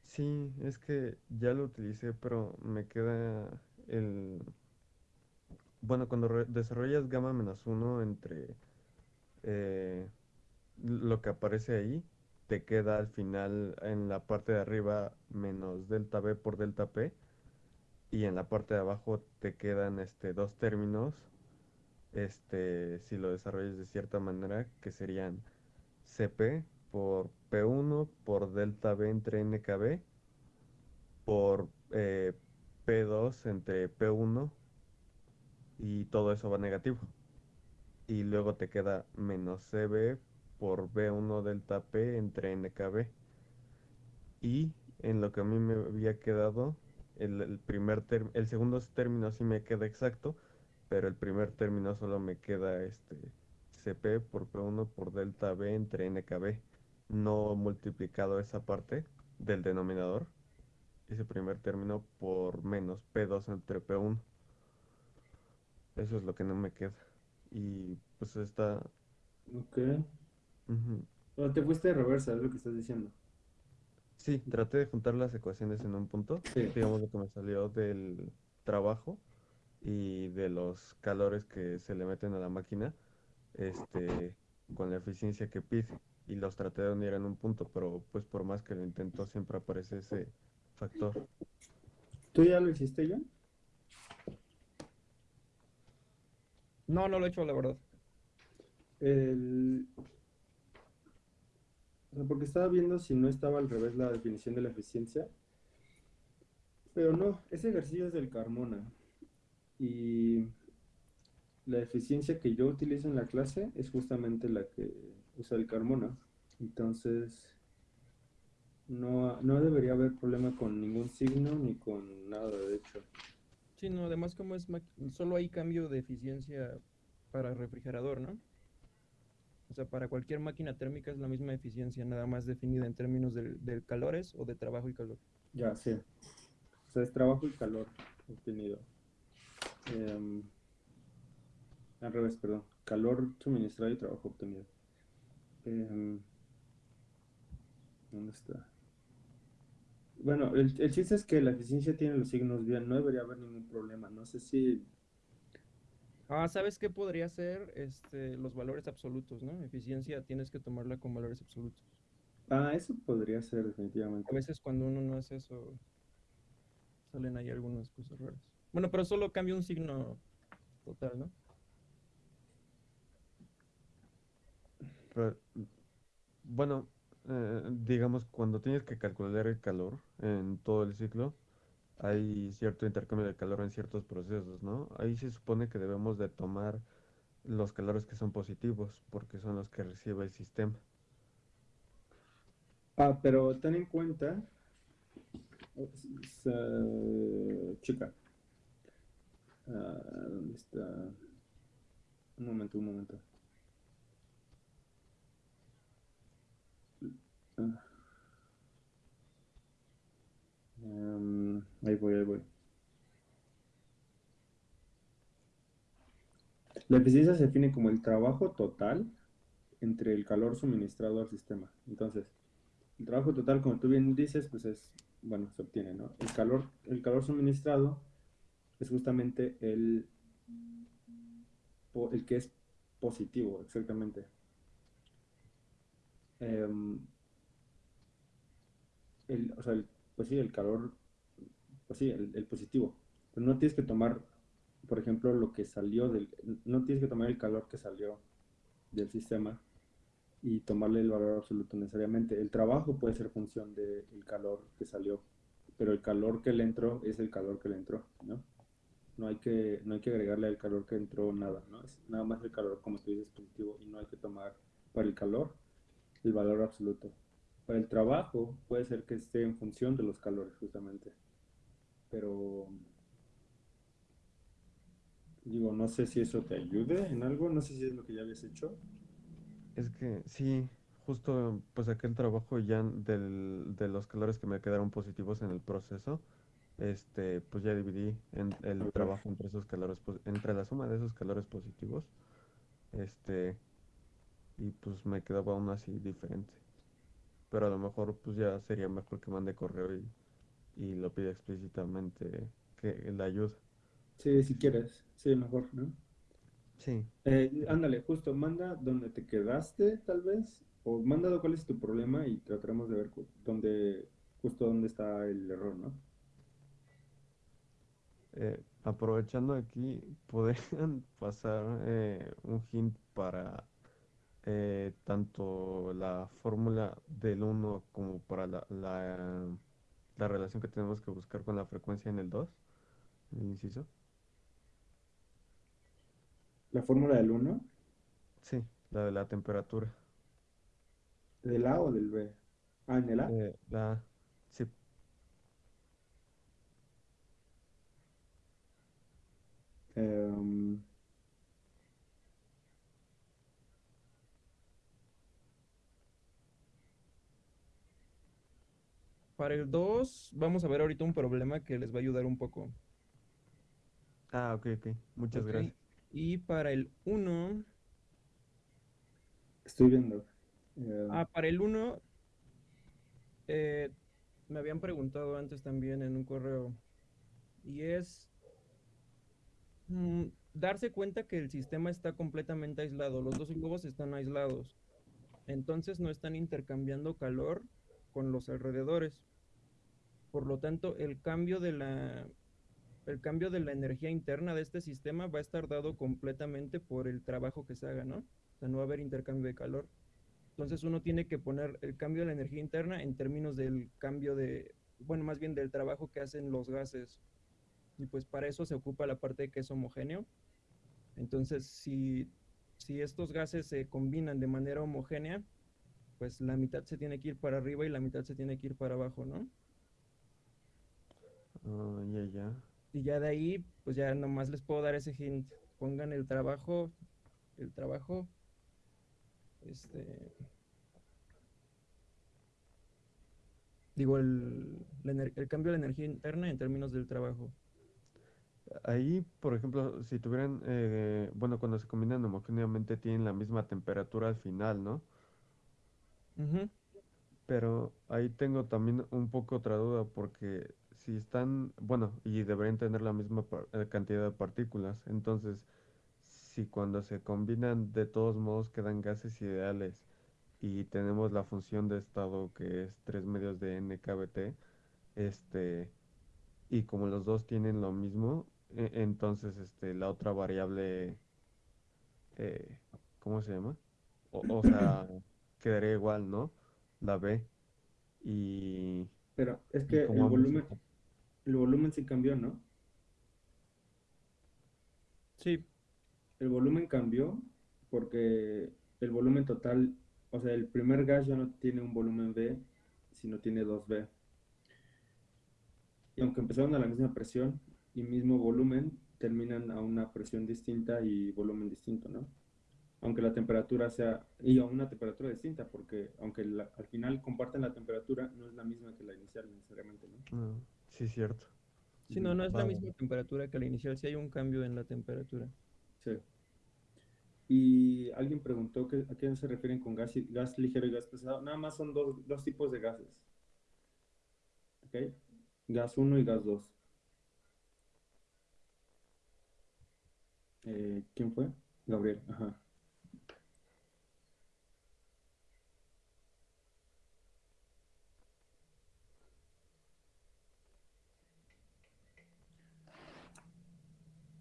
Sí, es que ya lo utilicé, pero me queda el... Bueno, cuando desarrollas gamma menos uno entre eh, lo que aparece ahí, te queda al final en la parte de arriba menos delta B por delta P y en la parte de abajo te quedan este, dos términos, este, si lo desarrollas de cierta manera, que serían CP por P1 por delta B entre NKB por eh, P2 entre P1 y todo eso va negativo. Y luego te queda menos CB por B1 delta P entre NKB. Y en lo que a mí me había quedado, el, el primer el segundo término sí me queda exacto, pero el primer término solo me queda este CP por P1 por delta B entre NKB. No multiplicado esa parte del denominador ese primer término por menos P2 entre P1. Eso es lo que no me queda. Y pues está... Ok. te fuiste de reversa, es lo que estás diciendo. Sí, traté de juntar las ecuaciones en un punto, Sí. digamos lo que me salió del trabajo y de los calores que se le meten a la máquina, este, con la eficiencia que pide. Y los traté de unir en un punto, pero pues por más que lo intento siempre aparece ese factor. ¿Tú ya lo hiciste, John? No, no lo he hecho, la verdad. El... o sea, porque estaba viendo si no estaba al revés la definición de la eficiencia. Pero no, ese ejercicio es del Carmona. Y la eficiencia que yo utilizo en la clase es justamente la que usa el Carmona. Entonces, no, no debería haber problema con ningún signo ni con nada, de hecho. Sí, no, además como es solo hay cambio de eficiencia para refrigerador, ¿no? O sea, para cualquier máquina térmica es la misma eficiencia, nada más definida en términos del, del calores o de trabajo y calor. Ya, sí. O sea, es trabajo y calor obtenido. Em, al revés, perdón. Calor suministrado y trabajo obtenido. Em, ¿Dónde está? Bueno, el, el chiste es que la eficiencia tiene los signos bien, no debería haber ningún problema. No sé si Ah, ¿sabes qué podría ser? Este, los valores absolutos, ¿no? Eficiencia tienes que tomarla con valores absolutos. Ah, eso podría ser A definitivamente. veces cuando uno no hace eso, salen ahí algunas cosas raras. Bueno, pero solo cambia un signo total, ¿no? Pero, bueno, eh, digamos, cuando tienes que calcular el calor en todo el ciclo, hay cierto intercambio de calor en ciertos procesos, ¿no? Ahí se supone que debemos de tomar los calores que son positivos, porque son los que recibe el sistema. Ah, pero ten en cuenta, o- s- s- chica, ah, ¿dónde está? Un momento, un momento. Em, ahí voy, ahí voy. La eficiencia se define como el trabajo total entre el calor suministrado al sistema. Entonces, el trabajo total, como tú bien dices, pues es, bueno, se obtiene, ¿no? El calor, el calor suministrado es justamente el, el que es positivo, exactamente. Em, el, o sea, el- pues sí, el calor, pues sí, el, el positivo. Pero no tienes que tomar, por ejemplo, lo que salió del, no tienes que tomar el calor que salió del sistema y tomarle el valor absoluto necesariamente. El trabajo puede ser función del calor que salió, pero el calor que le entró es el calor que le entró, ¿no? No hay que, no hay que agregarle al calor que entró nada, ¿no? Es nada más el calor, como tú dices, positivo, y no hay que tomar para el calor el valor absoluto. Para el trabajo puede ser que esté en función de los calores, justamente. Pero digo, no sé si eso te ayude en algo, no sé si es lo que ya habías hecho. Es que sí, justo pues aquel trabajo ya del, de los calores que me quedaron positivos en el proceso, este, pues ya dividí en el trabajo entre esos calores, entre la suma de esos calores positivos, este, y pues me quedaba aún así diferente. Pero a lo mejor pues ya sería mejor que mande correo y, y lo pida explícitamente que la ayuda. Sí, si quieres, sí, mejor, ¿no? Sí, Eh, ándale, justo, manda donde te quedaste, tal vez, o manda cuál es tu problema y trataremos de ver dónde, justo dónde está el error, ¿no? Eh, aprovechando aquí, podrían pasar eh, un hint para tanto la fórmula del 1 como para la, la, la relación que tenemos que buscar con la frecuencia en el 2, el inciso. La fórmula del 1, Sí, la de la temperatura. ¿del A o del B? Ah, en el A. Eh, la, sí, Em, Para el 2, vamos a ver ahorita un problema que les va a ayudar un poco. ah, ok, ok, muchas gracias. Y para el 1, estoy viendo. Ah, para el 1, eh, me habían preguntado antes también en un correo, y es mm, darse cuenta que el sistema está completamente aislado, los dos globos están aislados, entonces no están intercambiando calor con los alrededores. Por lo tanto, el cambio de la, el cambio de la energía interna de este sistema va a estar dado completamente por el trabajo que se haga, ¿no? O sea, no va a haber intercambio de calor. Entonces uno tiene que poner el cambio de la energía interna en términos del cambio de, bueno, más bien del trabajo que hacen los gases. Y pues para eso se ocupa la parte que es homogéneo. Entonces, si, si estos gases se combinan de manera homogénea, pues la mitad se tiene que ir para arriba y la mitad se tiene que ir para abajo, ¿no? Ah, ya, ya. Y ya de ahí, pues ya nomás les puedo dar ese hint. Pongan el trabajo, el trabajo este, digo, el, el cambio de la energía interna en términos del trabajo. Ahí, por ejemplo, si tuvieran, eh, bueno, cuando se combinan homogéneamente tienen la misma temperatura al final, ¿no? Ujú. Pero ahí tengo también un poco otra duda porque si están, bueno, y deberían tener la misma par- eh, cantidad de partículas, entonces si cuando se combinan de todos modos quedan gases ideales y tenemos la función de estado que es 3 medios de NKBT, este, y como los dos tienen lo mismo, e- entonces este, la otra variable, eh, ¿cómo se llama? O, o sea, quedaría igual, ¿no? La B. Y, Pero es que el volumen, el volumen sí cambió, ¿no? Sí, El volumen cambió porque el volumen total, o sea, el primer gas ya no tiene un volumen V, sino tiene 2V. Y aunque empezaron a la misma presión y mismo volumen, terminan a una presión distinta y volumen distinto, ¿no? Aunque la temperatura sea, y a una temperatura distinta, porque aunque la- al final comparten la temperatura, no es la misma que la inicial necesariamente, ¿no? Ah, sí, cierto. sí, no, no es la misma temperatura que la inicial, sí hay un cambio en la temperatura. Sí. Y alguien preguntó que, a qué se refieren con gas ligero y gas pesado. Nada más son dos, dos tipos de gases. ¿Ok? Gas 1 y gas 2. Eh, ¿quién fue? Gabriel. Ajá.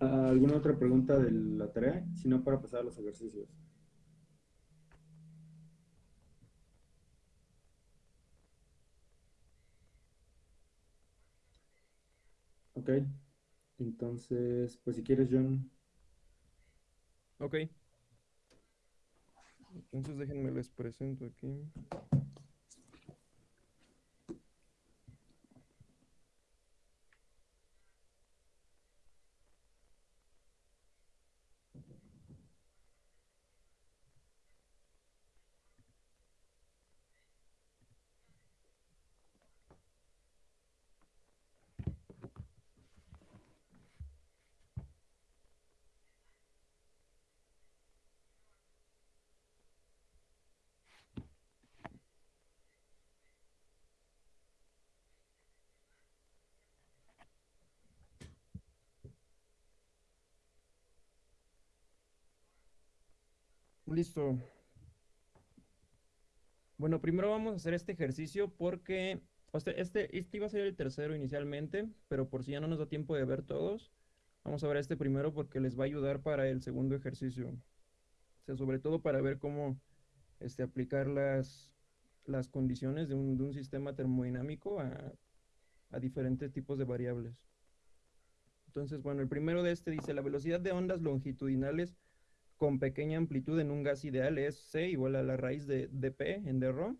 ¿Alguna otra pregunta de la tarea? Si no, para pasar a los ejercicios. Ok. Entonces, pues si quieres, John. Ok. Entonces déjenme les presento aquí. Listo. Bueno, primero vamos a hacer este ejercicio porque este, este iba a ser el tercero inicialmente, pero por si ya no nos da tiempo de ver todos, vamos a ver este primero porque les va a ayudar para el segundo ejercicio. O sea, sobre todo para ver cómo este, aplicar las, las condiciones de un, de un sistema termodinámico a, a diferentes tipos de variables. Entonces, bueno, el primero de este dice, la velocidad de ondas longitudinales con pequeña amplitud en un gas ideal es C igual a la raíz de dP en dρ,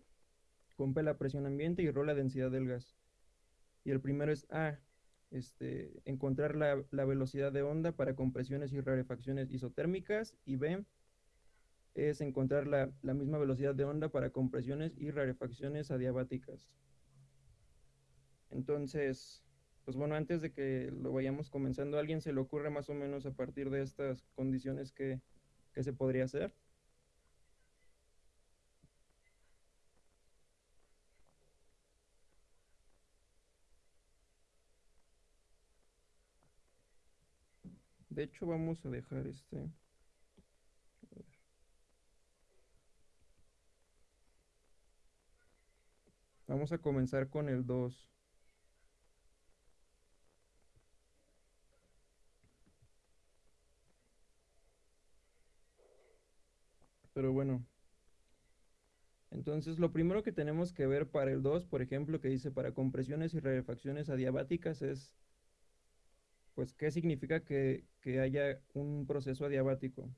con P la presión ambiente y ρ la densidad del gas. Y el primero es A, este, encontrar la, la velocidad de onda para compresiones y rarefacciones isotérmicas, y B es encontrar la, la misma velocidad de onda para compresiones y rarefacciones adiabáticas. Entonces, pues bueno, antes de que lo vayamos comenzando, ¿a alguien se le ocurre más o menos a partir de estas condiciones que, que se podría hacer? De hecho, vamos a dejar este. Vamos a comenzar con el 2. Pero bueno. Entonces, lo primero que tenemos que ver para el 2, por ejemplo, que dice para compresiones y rarefacciones adiabáticas es, pues, ¿qué significa que, que haya un proceso adiabático?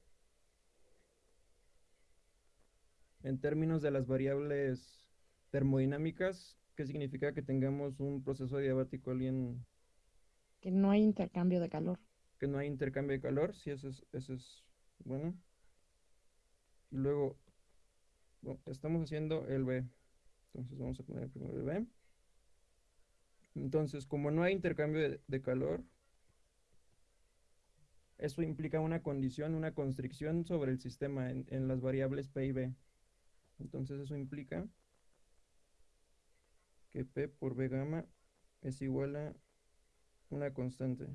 En términos de las variables termodinámicas, ¿qué significa que tengamos un proceso adiabático? ¿Alguien que no hay intercambio de calor. que no hay intercambio de calor? Sí, eso es, eso es bueno. Y luego, Bueno, estamos haciendo el B. Entonces vamos a poner primero el B. Entonces, como no hay intercambio de, calor, eso implica una condición, una constricción sobre el sistema en, en las variables P y B. Entonces eso implica que P por B gamma es igual a una constante.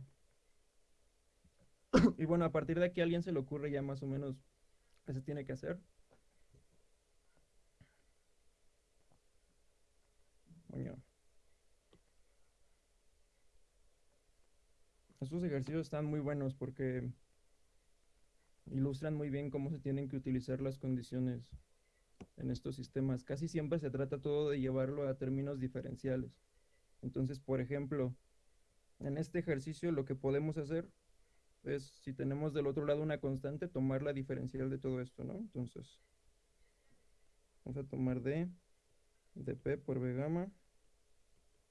Y bueno, a partir de aquí a alguien se le ocurre ya más o menos qué se tiene que hacer. Estos ejercicios están muy buenos porque ilustran muy bien cómo se tienen que utilizar las condiciones en estos sistemas. Casi siempre se trata todo de llevarlo a términos diferenciales. Entonces, por ejemplo, en este ejercicio lo que podemos hacer es, si tenemos del otro lado una constante, tomar la diferencial de todo esto, ¿no? Entonces, vamos a tomar d de p por b gamma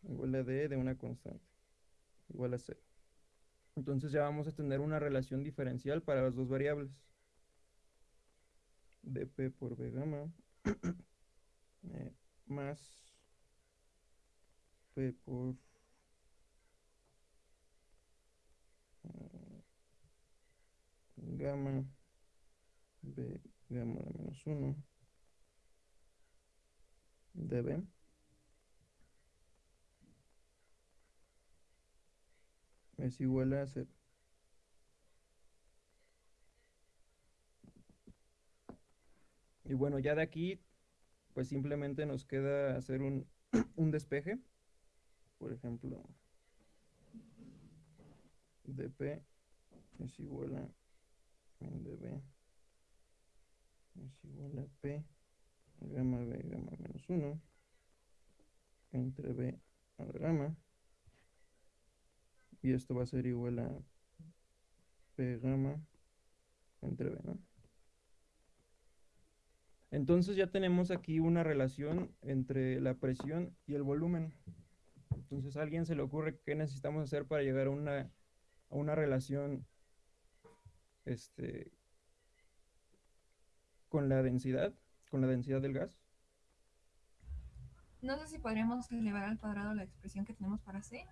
igual a d de una constante, igual a 0. Entonces ya vamos a tener una relación diferencial para las dos variables. dp por b gamma eh, más p por gamma b gamma de menos 1 db es igual a 0. Y bueno, ya de aquí, pues simplemente nos queda hacer un, un despeje. Por ejemplo, dp es igual a db es igual a p gamma b gamma menos 1 entre b a gamma y esto va a ser igual a p gamma entre b, ¿no? Entonces ya tenemos aquí una relación entre la presión y el volumen. Entonces a alguien se le ocurre qué necesitamos hacer para llegar a una, a una relación este, con la densidad, con la densidad del gas. No sé si podríamos elevar al cuadrado la expresión que tenemos para C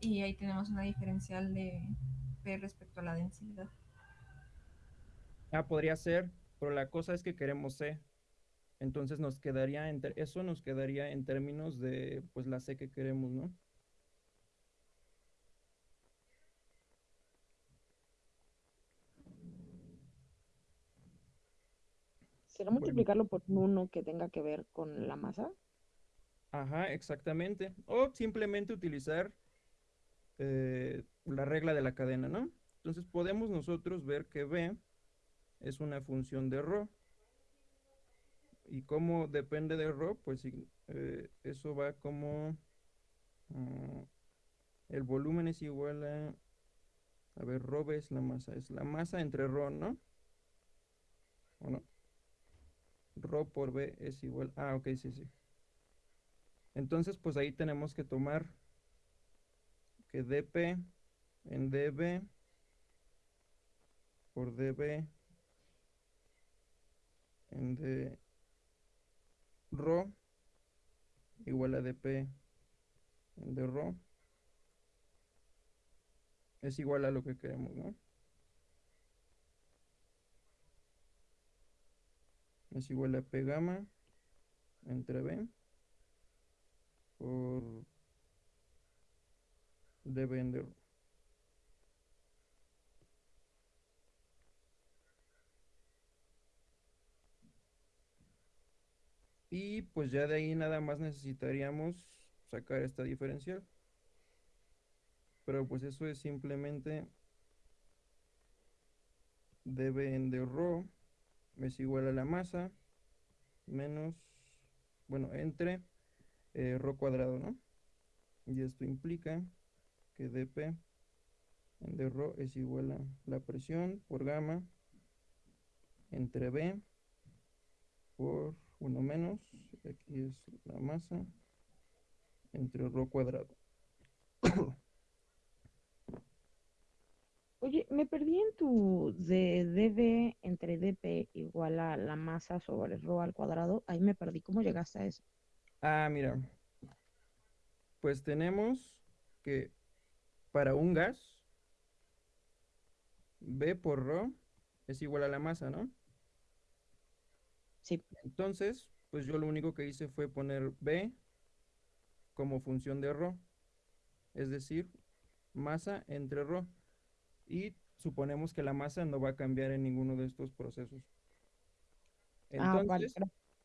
y ahí tenemos una diferencial de P respecto a la densidad. Ah, podría ser, pero la cosa es que queremos C. Entonces nos quedaría, en eso nos quedaría en términos de pues la C que queremos, ¿no? ¿Será multiplicarlo por un 1 que tenga que ver con la masa? Ajá, exactamente. O simplemente utilizar eh, la regla de la cadena, ¿no? Entonces podemos nosotros ver que B es una función de ρ. Y como depende de ρ, pues sí, eh, eso va como... mm, el volumen es igual a... A ver, ρ es la masa. Es la masa entre ρ, ¿no? ¿O no? Ρ por B es igual... Ah, ok, sí, sí. Entonces, pues ahí tenemos que tomar que dp en db por db en d rho igual a dp en d rho es igual a lo que queremos, ¿no? Es igual a p gamma entre b por db en d rho. Y pues ya de ahí nada más necesitaríamos sacar esta diferencial. Pero pues eso es simplemente db en d rho es igual a la masa menos, bueno, entre eh, rho cuadrado, ¿no? Y esto implica que dp en d rho es igual a la presión por gamma entre b por 1 menos, aquí es la masa, entre rho cuadrado. Oye, me perdí en tu de db entre dp igual a la masa sobre rho al cuadrado. Ahí me perdí. ¿Cómo llegaste a eso? Ah, mira. Pues tenemos que para un gas, B por rho es igual a la masa, ¿no? Sí. Entonces, pues yo lo único que hice fue poner B como función de rho, es decir, masa entre rho. Y suponemos que la masa no va a cambiar en ninguno de estos procesos. Ah, vale, Entonces,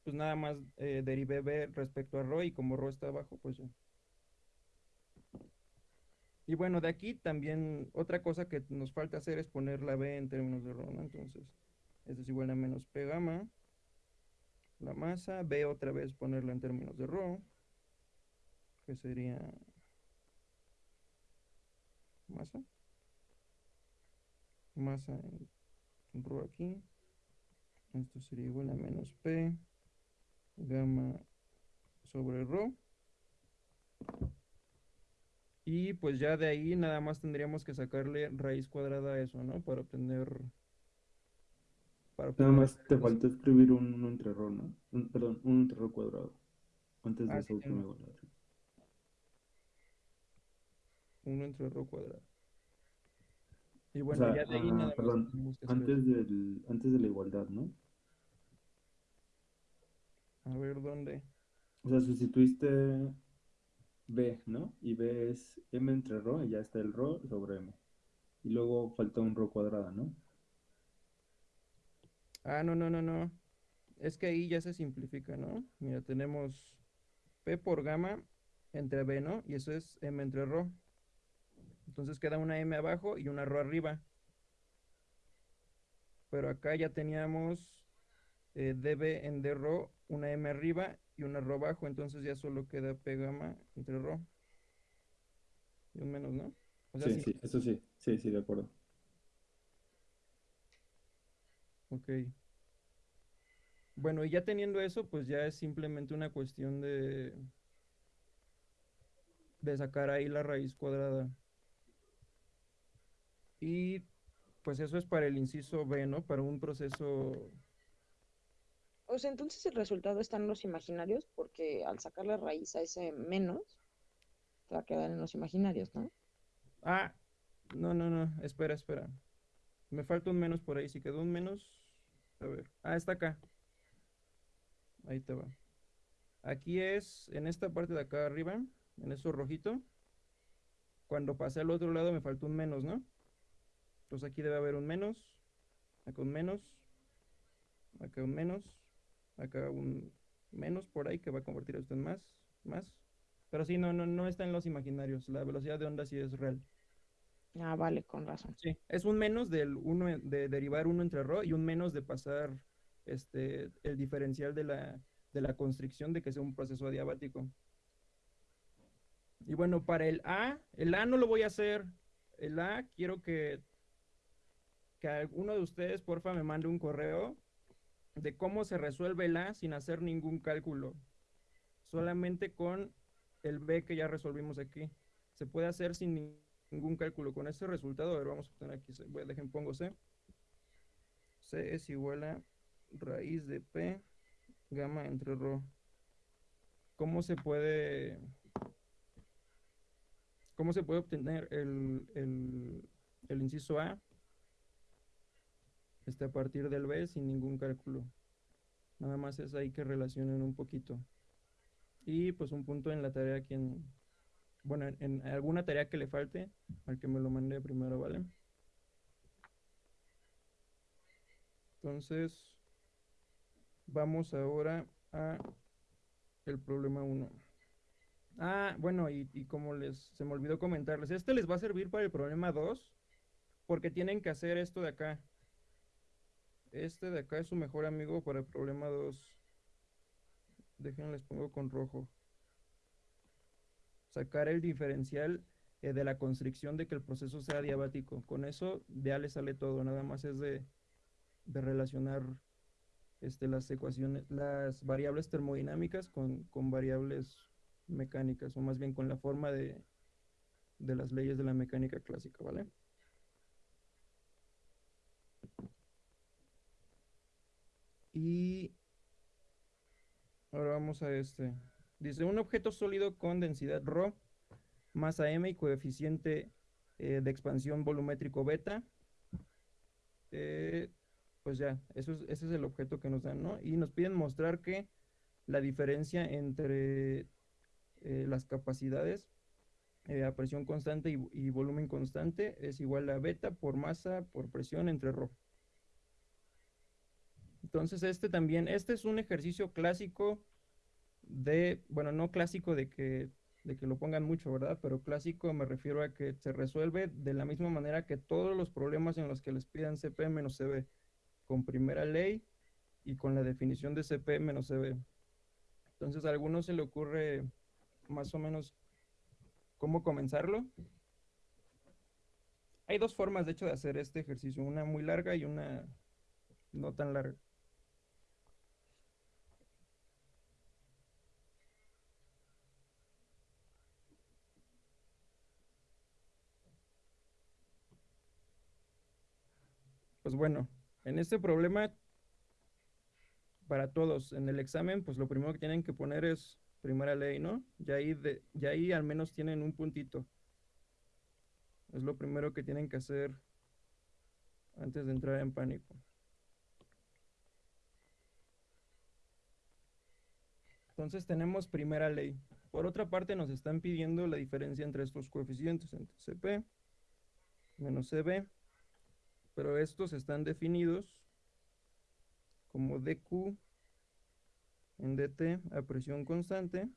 pues nada más eh, derivé B respecto a rho y como rho está abajo, pues ya. Y bueno, de aquí también otra cosa que nos falta hacer es poner la B en términos de rho, ¿no? Entonces, esto es igual a menos P gamma, la masa, B otra vez ponerla en términos de rho, que sería masa, masa en, en rho aquí, esto sería igual a menos P gamma sobre rho. Y pues ya de ahí nada más tendríamos que sacarle raíz cuadrada a eso, ¿no? Para obtener... Para Nada más te faltó escribir un 1 entre rho, ¿no? Un- perdón, un entre rho cuadrado. Antes de Ah, esa sí, última tengo. igualdad. Uno entre rho cuadrado. Y O bueno, sea, ya de ahí ah, nada perdón, que antes del, antes de la igualdad, ¿no? A ver dónde. O sea, sustituiste B, ¿no? Y B es M entre rho y ya está el rho sobre M. Y luego falta un rho cuadrada, ¿no? Ah, no, no, no, no. Es que ahí ya se simplifica, ¿no? Mira, tenemos P por gamma entre B, ¿no? Y eso es M entre rho. Entonces queda una M abajo y una rho arriba. Pero acá ya teníamos eh, DB en D rho, una M arriba y una rho abajo. Entonces ya solo queda P gamma entre rho. Y un menos, ¿no? O sea, Sí, sí. sí, eso sí, sí, sí, de acuerdo. Ok. Bueno, y ya teniendo eso, pues ya es simplemente una cuestión de, de sacar ahí la raíz cuadrada. Y pues eso es para el inciso B, ¿no? Para un proceso... O sea, entonces el resultado está en los imaginarios porque al sacar la raíz a ese menos, te va a quedar en los imaginarios, ¿no? Ah, no, no, no, espera, espera. Me falta un menos por ahí. Si quedó un menos, a ver. Ah, está acá. Ahí te va. Aquí es, en esta parte de acá arriba, en eso rojito. Cuando pasé al otro lado me faltó un menos, ¿no? Entonces aquí debe haber un menos, acá un menos, acá un menos, acá un menos por ahí que va a convertir esto en más, más. Pero sí, no, no, no está en los imaginarios. La velocidad de onda sí es real. Ah, vale, con razón. Sí, es un menos del uno de derivar uno entre rho y un menos de pasar este el diferencial de la, de la constricción de que sea un proceso adiabático. Y bueno, para el A, el A no lo voy a hacer. El A quiero que, que alguno de ustedes, porfa, me mande un correo de cómo se resuelve el A sin hacer ningún cálculo. Solamente con el B que ya resolvimos aquí. Se puede hacer sin ni- ningún cálculo. Con ese resultado, a ver, vamos a obtener aquí. Voy a- dejen, pongo C. C es igual a raíz de P gamma entre rho. ¿Cómo se puede, cómo se puede obtener el, el inciso A? Este a partir del B sin ningún cálculo. Nada más es ahí que relacionen un poquito. Y pues un punto en la tarea aquí en, bueno, en, en alguna tarea que le falte, al que me lo mande primero, ¿vale? Entonces, vamos ahora a el problema 1. Ah, bueno, y, y como les se me olvidó comentarles, este les va a servir para el problema 2, porque tienen que hacer esto de acá. Este de acá es su mejor amigo para el problema 2. Déjenles pongo con rojo sacar el diferencial eh, de la constricción de que el proceso sea diabático. Con eso ya le sale todo, nada más es de, de relacionar este, las ecuaciones, las variables termodinámicas con, con variables mecánicas, o más bien con la forma de, de las leyes de la mecánica clásica, ¿vale? Y ahora vamos a este. Dice, un objeto sólido con densidad ρ, masa m y coeficiente eh, de expansión volumétrico beta. Eh, pues ya, eso es, ese es el objeto que nos dan, ¿no? Y nos piden mostrar que la diferencia entre eh, las capacidades a presión constante y, y volumen constante es igual a beta por masa por presión entre ρ. Entonces este también, este es un ejercicio clásico de, bueno, no clásico de que, de que lo pongan mucho, ¿verdad? Pero clásico me refiero a que se resuelve de la misma manera que todos los problemas en los que les pidan CP menos CB, con primera ley y con la definición de CP menos CB. Entonces a algunos se le ocurre más o menos cómo comenzarlo. Hay dos formas, de hecho, de hacer este ejercicio, una muy larga y una no tan larga. Pues bueno, en este problema, para todos, en el examen, pues lo primero que tienen que poner es primera ley, ¿no? Ya ahí, de, ya ahí al menos tienen un puntito. Es lo primero que tienen que hacer antes de entrar en pánico. Entonces tenemos primera ley. Por otra parte nos están pidiendo la diferencia entre estos coeficientes, entre CP menos CB, pero estos están definidos como DQ en dt a presión constante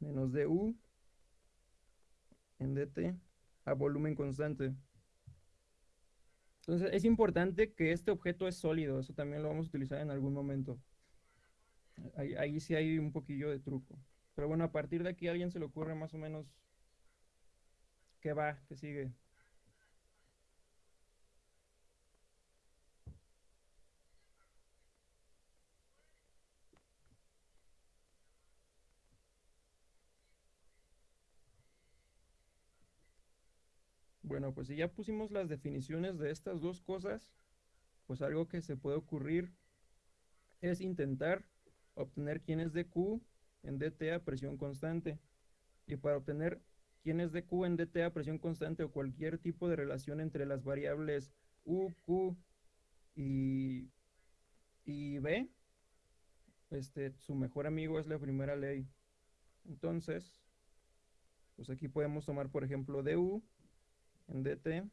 menos du en dt a volumen constante. Entonces es importante que este objeto es sólido, eso también lo vamos a utilizar en algún momento. Ahí, sí hay un poquillo de truco. Pero bueno, a partir de aquí a alguien se le ocurre más o menos qué va, qué sigue. Bueno, pues si ya pusimos las definiciones de estas dos cosas, pues algo que se puede ocurrir es intentar obtener quién es de Q en dt a presión constante. Y para obtener quién es de Q en dt a presión constante o cualquier tipo de relación entre las variables U, Q y, y B, este, su mejor amigo es la primera ley. Entonces, pues aquí podemos tomar, por ejemplo, du en dt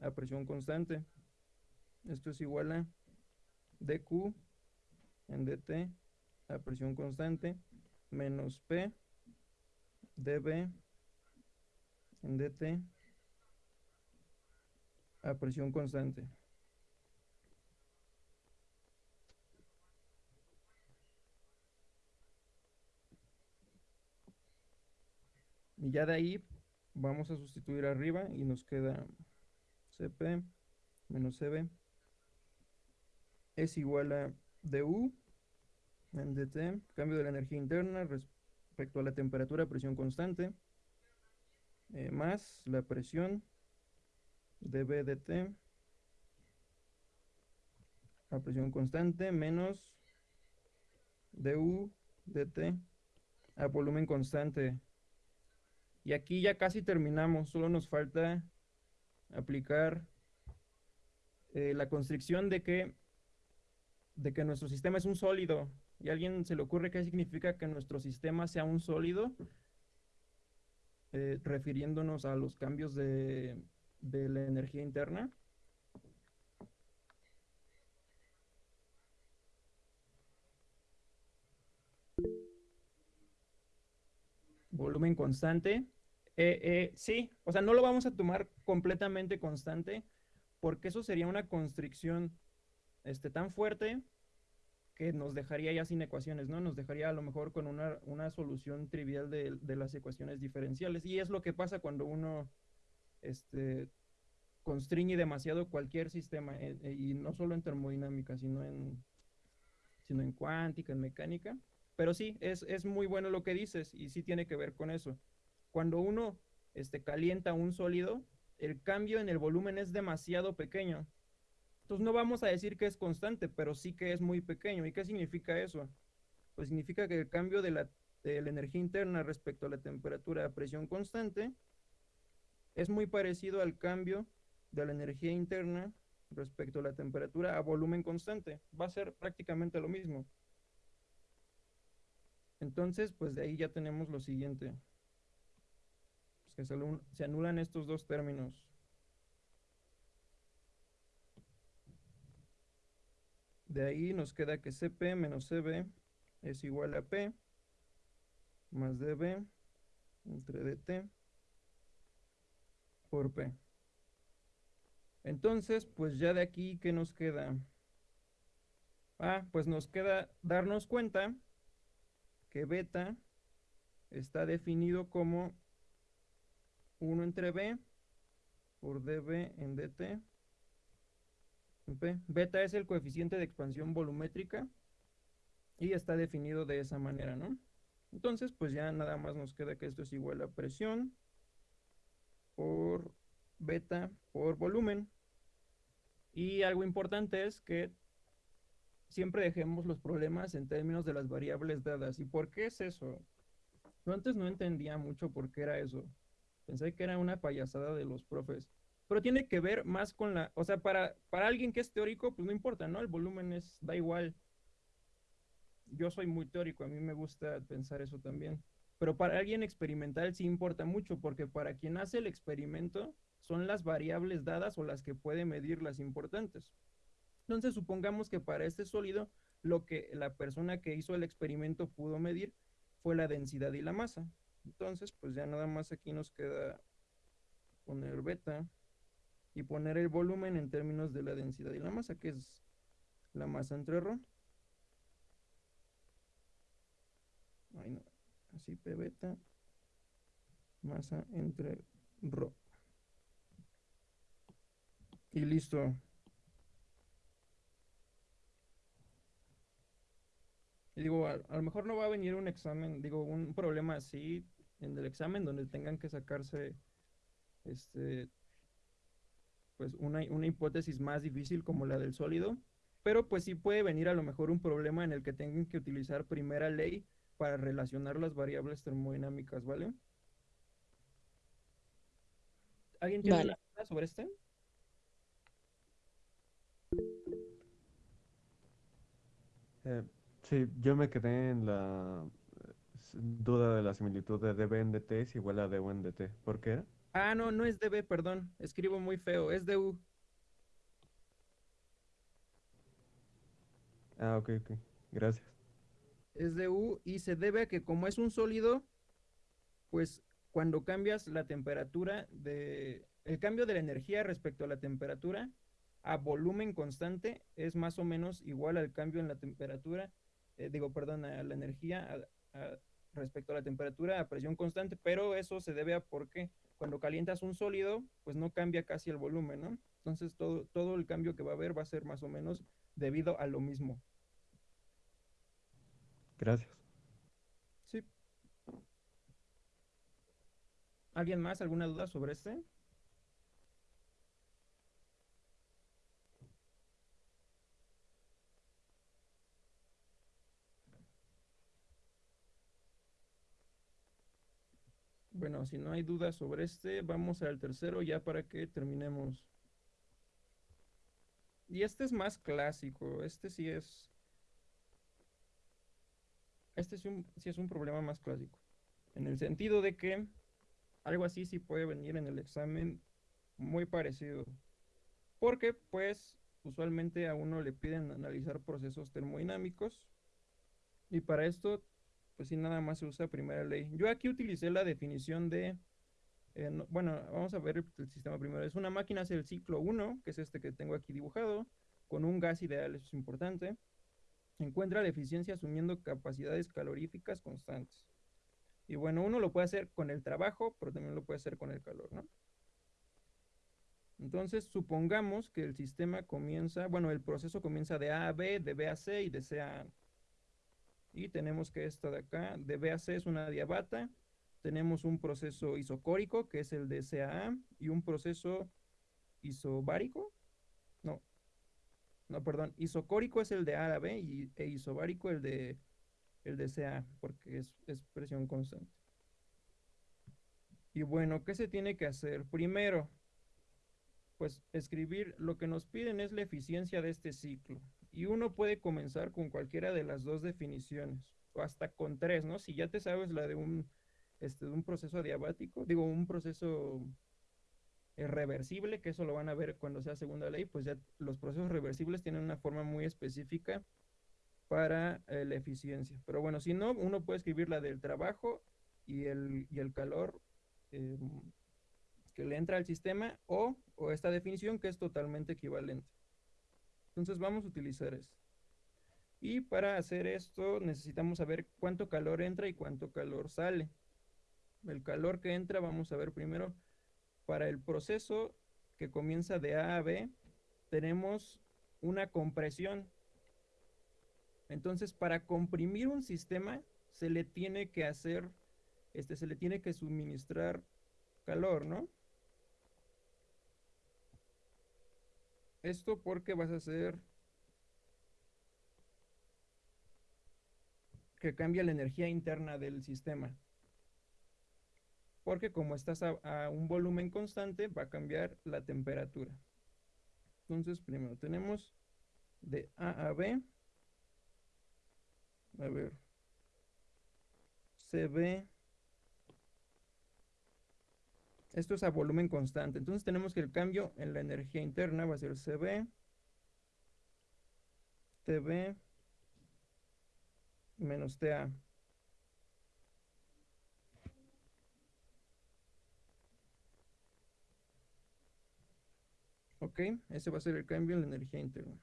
a presión constante. Esto es igual a dq en dt a presión constante menos p db en dt a presión constante. Y ya de ahí vamos a sustituir arriba y nos queda CP menos CB es igual a DU en DT, cambio de la energía interna respecto a la temperatura, presión constante, eh, más la presión dB dt a presión constante menos du dt a volumen constante y aquí ya casi terminamos, solo nos falta aplicar eh, la constricción de que, de que nuestro sistema es un sólido. ¿Y a alguien se le ocurre qué significa que nuestro sistema sea un sólido? Eh, refiriéndonos a los cambios de, de la energía interna. Volumen constante. Eh, eh, sí, o sea, no lo vamos a tomar completamente constante porque eso sería una constricción este, tan fuerte que nos dejaría ya sin ecuaciones, ¿no? Nos dejaría a lo mejor con una, una solución trivial de, de, las ecuaciones diferenciales. Y es lo que pasa cuando uno este, constriñe demasiado cualquier sistema, eh, y no solo en termodinámica, sino en, sino en cuántica, en mecánica. Pero sí, es, es muy bueno lo que dices y sí tiene que ver con eso. Cuando uno este, calienta un sólido, el cambio en el volumen es demasiado pequeño. Entonces no vamos a decir que es constante, pero sí que es muy pequeño. ¿Y qué significa eso? Pues significa que el cambio de la, de la energía interna respecto a la temperatura a presión constante es muy parecido al cambio de la energía interna respecto a la temperatura a volumen constante. Va a ser prácticamente lo mismo. Entonces, pues de ahí ya tenemos lo siguiente. Pues que se, se anulan estos dos términos. De ahí nos queda que CP menos CB es igual a P más DB entre DT por P. Entonces, pues ya de aquí, ¿qué nos queda? Ah, pues nos queda darnos cuenta que beta está definido como 1 entre B por dB en dt. Beta es el coeficiente de expansión volumétrica y está definido de esa manera, ¿no? Entonces, pues ya nada más nos queda que esto es igual a presión por beta por volumen. Y algo importante es que siempre dejemos los problemas en términos de las variables dadas. ¿Y por qué es eso? Yo antes no entendía mucho por qué era eso. Pensé que era una payasada de los profes. Pero tiene que ver más con la, o sea, para, para alguien que es teórico, pues no importa, ¿no? El volumen es, da igual. Yo soy muy teórico, a mí me gusta pensar eso también. Pero para alguien experimental sí importa mucho, porque para quien hace el experimento son las variables dadas o las que puede medir las importantes. Entonces, supongamos que para este sólido, lo que la persona que hizo el experimento pudo medir fue la densidad y la masa. Entonces, pues ya nada más aquí nos queda poner beta y poner el volumen en términos de la densidad y la masa, que es la masa entre ρ. Ay, no. Así P beta, masa entre ρ. Y listo. Y digo, a, a lo mejor no va a venir un examen, digo, un problema así en el examen donde tengan que sacarse este pues una, una hipótesis más difícil como la del sólido, pero pues sí puede venir a lo mejor un problema en el que tengan que utilizar primera ley para relacionar las variables termodinámicas, ¿vale? ¿Alguien tiene Vale. alguna duda sobre este? Eh, sí, yo me quedé en la duda de la similitud de dB en dt es igual a du en dt. ¿Por qué era? Ah, no, no es DB, perdón. Escribo muy feo, es DU. Ah, ok, ok. Gracias. es de U y se debe a que como es un sólido, pues cuando cambias la temperatura de el cambio de la energía respecto a la temperatura a volumen constante es más o menos igual al cambio en la temperatura, eh, digo, perdón, a la energía a- a- respecto a la temperatura a presión constante, pero eso se debe a porque cuando calientas un sólido, pues no cambia casi el volumen, ¿no? Entonces todo, todo el cambio que va a haber va a ser más o menos debido a lo mismo. Gracias. Sí. ¿Alguien más? ¿Alguna duda sobre este? Bueno, si no hay dudas sobre este, vamos al tercero ya para que terminemos. Y este es más clásico, este sí es este sí, sí es un problema más clásico. En el sentido de que algo así sí puede venir en el examen muy parecido. Porque, pues, usualmente a uno le piden analizar procesos termodinámicos. Y para esto, pues sí, nada más se usa primera ley. Yo aquí utilicé la definición de. eh, no- bueno, vamos a ver el sistema primero. Es una máquina, es el ciclo 1, que es este que tengo aquí dibujado, con un gas ideal, eso es importante encuentra la eficiencia asumiendo capacidades caloríficas constantes. Y bueno, uno lo puede hacer con el trabajo, pero también lo puede hacer con el calor, ¿no? Entonces, supongamos que el sistema comienza, bueno, el proceso comienza de A a B, de B a C y de C a A. Y tenemos que esta de acá, de B a C es una diabata. Tenemos un proceso isocórico, que es el de C a A, y un proceso isobárico. No, no, perdón, isocórico es el de B y, e isobárico el de, el de CA, porque es, es presión constante. Y bueno, ¿qué se tiene que hacer? Primero, pues escribir, lo que nos piden es la eficiencia de este ciclo. Y uno puede comenzar con cualquiera de las dos definiciones, o hasta con tres, ¿no? Si ya te sabes la de un, este, de un proceso adiabático, digo, un proceso reversible, que eso lo van a ver cuando sea segunda ley, pues ya los procesos reversibles tienen una forma muy específica para eh, la eficiencia. Pero bueno, si no, uno puede escribir la del trabajo y el, y el calor eh, que le entra al sistema o, o esta definición que es totalmente equivalente. Entonces vamos a utilizar esto. Y para hacer esto necesitamos saber cuánto calor entra y cuánto calor sale. El calor que entra vamos a ver primero para el proceso que comienza de A a B tenemos una compresión. Entonces para comprimir un sistema se le tiene que hacer, este, se le tiene que suministrar calor, ¿no? Esto porque vas a hacer que cambie la energía interna del sistema. Porque como estás a, un volumen constante, va a cambiar la temperatura. Entonces, primero tenemos de A a B. A ver. CB Esto es a volumen constante. Entonces tenemos que el cambio en la energía interna va a ser CB, TB menos TA. Ok, ese va a ser el cambio en la energía interna.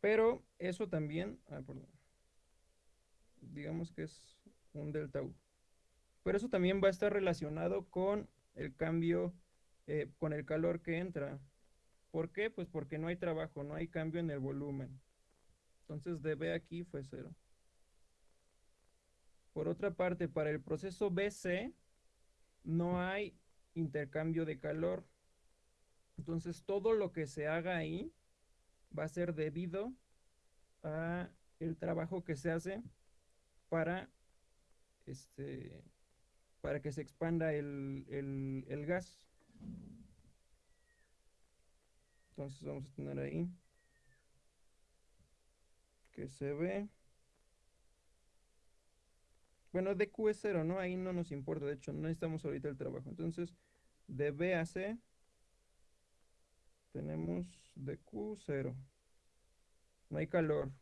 Pero eso también, ah, perdón digamos que es un delta U. Pero eso también va a estar relacionado con el cambio, eh, con el calor que entra. ¿Por qué? Pues porque no hay trabajo, no hay cambio en el volumen. Entonces dB aquí fue cero. Por otra parte, para el proceso BC no hay intercambio de calor. Entonces todo lo que se haga ahí va a ser debido a el trabajo que se hace para, este, para que se expanda el, el, gas. Entonces vamos a tener ahí que se ve. Bueno, DQ es cero, ¿no? Ahí no nos importa, de hecho, no necesitamos ahorita el trabajo. Entonces, de B a C tenemos DQ cero. No hay calor.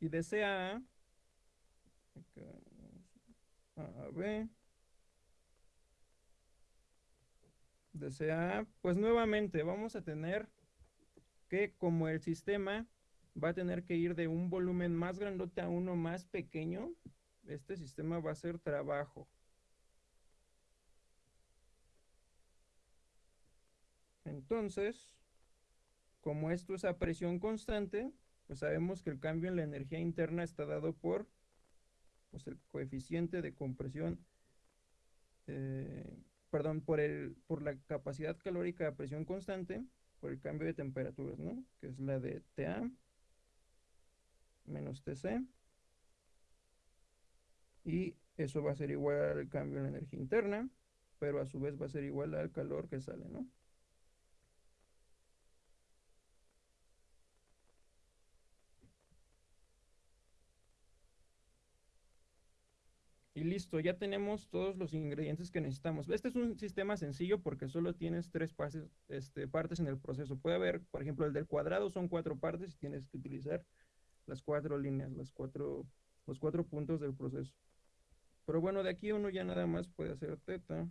Y de C a A a B. Desea, pues nuevamente vamos a tener que como el sistema va a tener que ir de un volumen más grandote a uno más pequeño, este sistema va a ser trabajo. Entonces, como esto es a presión constante, pues sabemos que el cambio en la energía interna está dado por pues el coeficiente de compresión, eh, perdón, por, el, por la capacidad calórica a presión constante, por el cambio de temperaturas, ¿no? Que es la de TA menos TC. Y eso va a ser igual al cambio en la energía interna, pero a su vez va a ser igual al calor que sale, ¿no? Listo, ya tenemos todos los ingredientes que necesitamos. Este es un sistema sencillo porque solo tienes tres partes, este, partes en el proceso. Puede haber, por ejemplo, el del cuadrado son cuatro partes y tienes que utilizar las cuatro líneas, las cuatro, los cuatro puntos del proceso. Pero bueno, de aquí uno ya nada más puede hacer teta,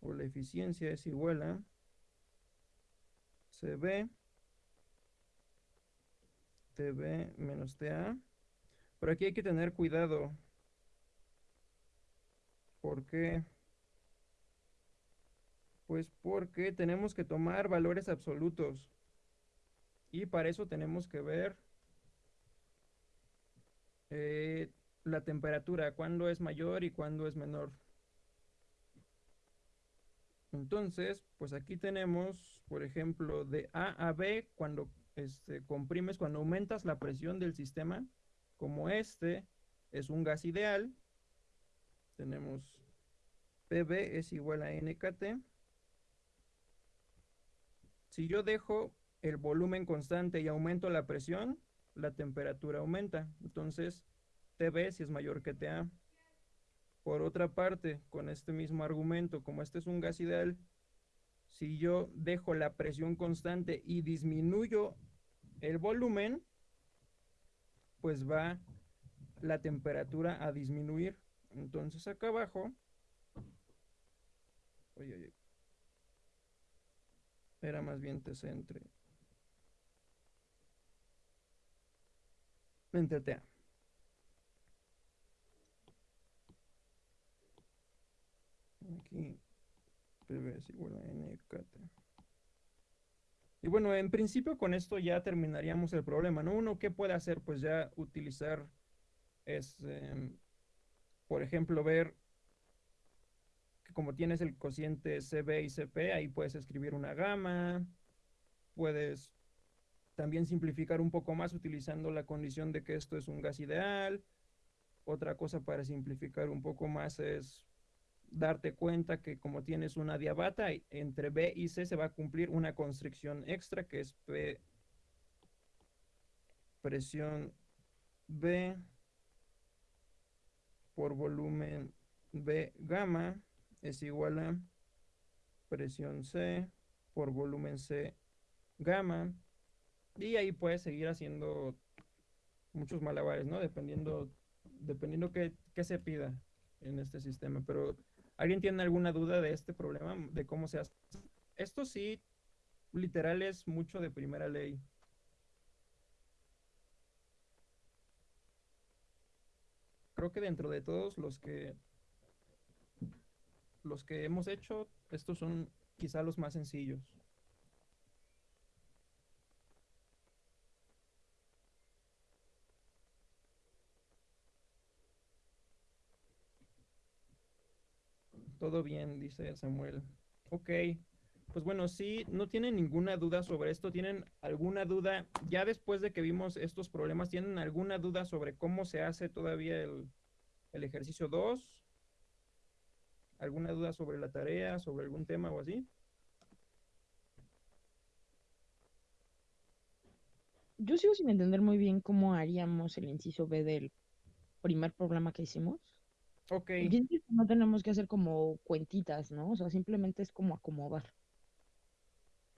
o la eficiencia es igual a CB, TB menos TA. Pero aquí hay que tener cuidado ¿Por qué? Pues porque tenemos que tomar valores absolutos. Y para eso tenemos que ver eh, la temperatura, cuándo es mayor y cuándo es menor. Entonces, pues aquí tenemos, por ejemplo, de A a B, cuando este, comprimes, cuando aumentas la presión del sistema, como este es un gas ideal, tenemos PB es igual a NKT. Si yo dejo el volumen constante y aumento la presión, la temperatura aumenta. Entonces, TB si es mayor que TA. Por otra parte, con este mismo argumento, como este es un gas ideal, si yo dejo la presión constante y disminuyo el volumen, pues va la temperatura a disminuir. Entonces acá abajo, oye, oye, era más bien TC entre, entre TA. Aquí es igual a NKT. Y bueno, en principio con esto ya terminaríamos el problema, ¿no? Uno, ¿qué puede hacer? Pues ya utilizar, este, por ejemplo, ver que como tienes el cociente CB y CP, ahí puedes escribir una gama, puedes también simplificar un poco más utilizando la condición de que esto es un gas ideal. Otra cosa para simplificar un poco más es darte cuenta que como tienes una diabata, entre B y C se va a cumplir una constricción extra que es P presión B por volumen B gamma es igual a presión C por volumen C gamma y ahí puedes seguir haciendo muchos malabares, ¿no? Dependiendo, dependiendo qué, qué se pida en este sistema, pero ¿Alguien tiene alguna duda de este problema, de cómo se hace? Esto sí, literal es mucho de primera ley. Creo que dentro de todos los que los que hemos hecho, estos son quizá los más sencillos. Todo bien, dice Samuel. Ok, pues bueno, si no tienen ninguna duda sobre esto, tienen alguna duda, ya después de que vimos estos problemas, ¿tienen alguna duda sobre cómo se hace todavía el, el ejercicio 2? ¿Alguna duda sobre la tarea, sobre algún tema o así? Yo sigo sin entender muy bien cómo haríamos el inciso B del primer problema que hicimos. Ok. No tenemos que hacer como cuentitas, ¿no? O sea, simplemente es como acomodar.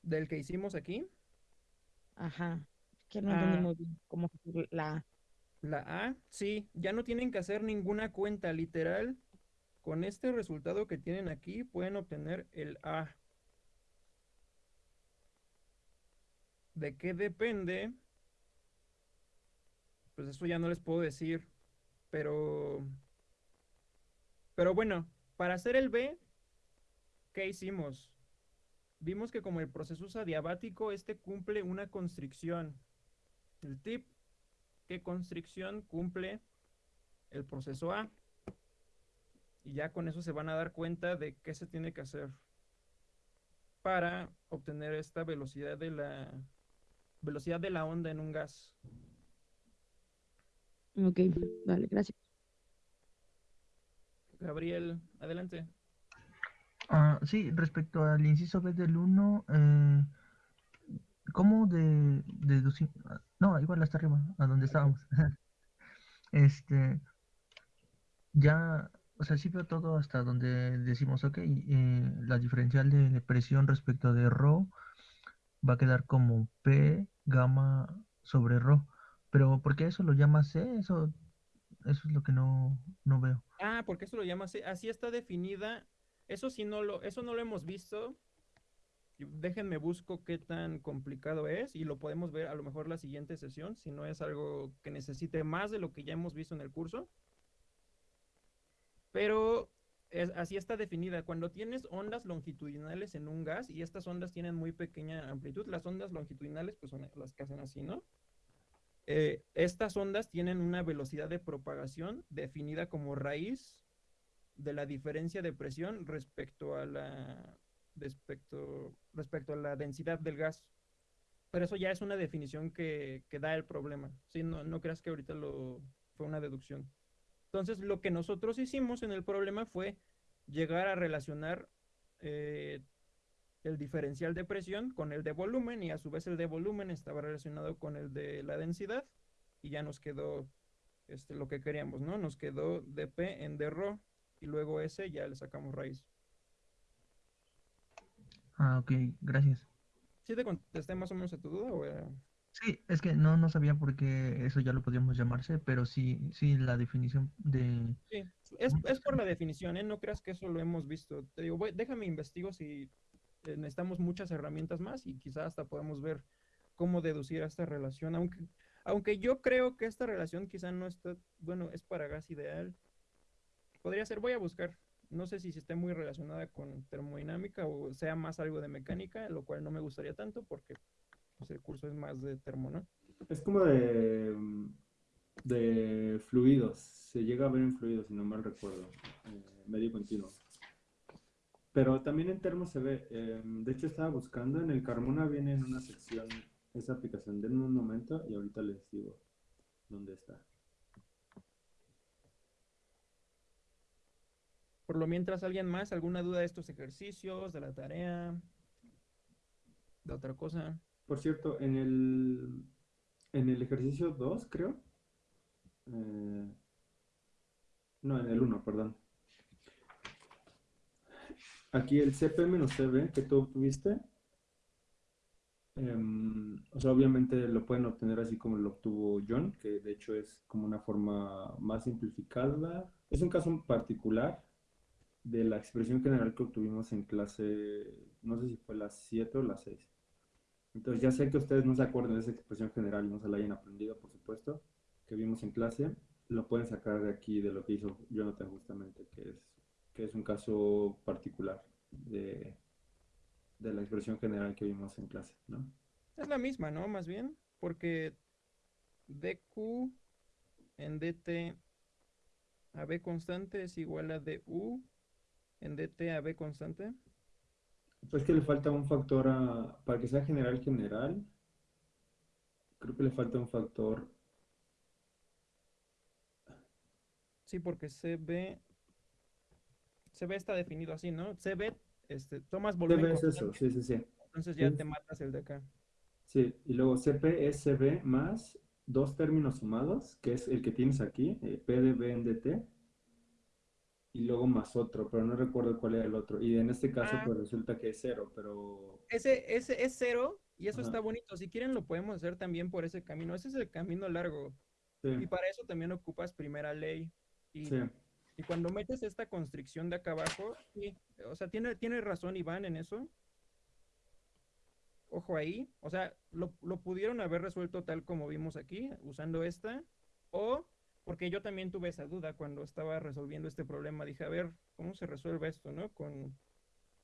¿Del que hicimos aquí? Ajá. Que no entendí Ah. bien cómo la A. La A, sí, ya no tienen que hacer ninguna cuenta literal. Con este resultado que tienen aquí pueden obtener el A. ¿De qué depende? Pues eso ya no les puedo decir. Pero... Pero bueno, para hacer el B, ¿qué hicimos? Vimos que como el proceso es adiabático, este cumple una constricción. El tip, ¿qué constricción cumple el proceso A? Y ya con eso se van a dar cuenta de qué se tiene que hacer para obtener esta velocidad de la velocidad de la onda en un gas. Ok, vale, gracias. Gabriel, adelante. Ah, sí, respecto al inciso B del 1, eh, ¿cómo de, deducir? No, igual hasta arriba, a donde estábamos. este, ya, o sea, sí veo todo hasta donde decimos, ok, eh, la diferencial de presión respecto de ρ va a quedar como P gamma sobre ρ. Pero ¿por qué eso lo llama C? Eso, eso es lo que no, no veo. Ah, porque eso lo llama así, así está definida. Eso sí no lo, eso no lo hemos visto. Déjenme busco qué tan complicado es y lo podemos ver a lo mejor la siguiente sesión, si no es algo que necesite más de lo que ya hemos visto en el curso. Pero así está definida. Cuando tienes ondas longitudinales en un gas y estas ondas tienen muy pequeña amplitud, las ondas longitudinales pues son las que hacen así, ¿no? Eh, estas ondas tienen una velocidad de propagación definida como raíz de la diferencia de presión respecto a la, respecto, respecto a la densidad del gas. Pero eso ya es una definición que, que da el problema. ¿sí? No, no creas que ahorita lo, fue una deducción. Entonces, lo que nosotros hicimos en el problema fue llegar a relacionar eh, el diferencial de presión con el de volumen y a su vez el de volumen estaba relacionado con el de la densidad y ya nos quedó este, lo que queríamos, ¿no? Nos quedó dp en d y luego ese ya le sacamos raíz. Ah, ok, gracias. ¿Sí te contesté más o menos a tu duda o era- Sí, es que no, no sabía por qué eso ya lo podíamos llamarse, pero sí, sí, la definición de... Sí, es, es por la definición, ¿eh? No creas que eso lo hemos visto. Te digo, voy- déjame investigo si eh, necesitamos muchas herramientas más y quizás hasta podemos ver cómo deducir esta relación, aunque, aunque yo creo que esta relación quizá no está, bueno, es para gas ideal. Podría ser, voy a buscar, no sé si esté muy relacionada con termodinámica o sea más algo de mecánica, lo cual no me gustaría tanto porque pues, el curso es más de termo, ¿no? Es como de, mm, de fluidos. Se llega a ver en fluidos, si no mal recuerdo. eh, medio continuo. Pero también en termos se ve. eh, de hecho, estaba buscando. En el Carmona viene en una sección esa aplicación. Denme un momento y ahorita les digo dónde está. Por lo mientras, ¿alguien más? ¿Alguna duda de estos ejercicios, de la tarea, de otra cosa? Por cierto, en el, en el ejercicio 2, creo. eh, no, en el 1, perdón. Aquí el CP menos CB que tú obtuviste. em, o sea, obviamente lo pueden obtener así como lo obtuvo John, que de hecho es como una forma más simplificada. Es un caso particular de la expresión general que obtuvimos en clase, no sé si fue la 7 o la 6. Entonces ya sé que ustedes no se acuerdan de esa expresión general y no se la hayan aprendido, por supuesto, que vimos en clase. Lo pueden sacar de aquí, de lo que hizo Jonathan justamente, que es, que es un caso particular de, de la expresión general que vimos en clase, ¿no? Es la misma, ¿no? Más bien, porque dq en dt a b constante es igual a du en dt a b constante. Pues que le falta un factor a, para que sea general general, creo que le falta un factor, Sí, porque CB, CB está definido así, ¿no? CB, este, tomas volumen CB es eso, sí, sí, sí. entonces ya Sí. te matas el de acá. Sí, y luego CP es CB más dos términos sumados, que es el que tienes aquí, eh, P de B en DT, y luego más otro, pero no recuerdo cuál era el otro. Y en este caso, Ah. pues resulta que es cero, pero Ese, ese es cero y eso Ajá. está bonito. Si quieren lo podemos hacer también por ese camino. Ese es el camino largo. sí, Y para eso también ocupas primera ley. Y, sí. y cuando metes esta constricción de acá abajo, sí, o sea, tiene, tiene razón Iván en eso. Ojo ahí. O sea, lo, lo pudieron haber resuelto tal como vimos aquí, usando esta. O, porque yo también tuve esa duda cuando estaba resolviendo este problema. Dije, a ver, ¿cómo se resuelve esto, no? Con,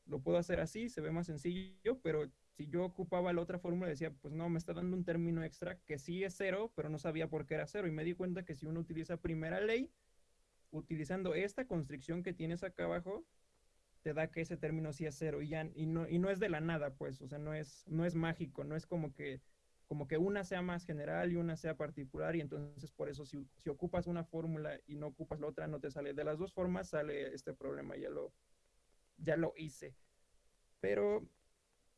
lo puedo hacer así, se ve más sencillo, pero si yo ocupaba la otra fórmula, decía, pues no, me está dando un término extra que sí es cero, pero no sabía por qué era cero. Y me di cuenta que si uno utiliza primera ley, utilizando esta constricción que tienes acá abajo, te da que ese término sí es cero y ya y no, y no es de la nada, pues, o sea, no es, no es mágico, no es como que como que una sea más general y una sea particular y entonces por eso si, si ocupas una fórmula y no ocupas la otra no te sale. De las dos formas sale este problema ya lo ya lo hice. Pero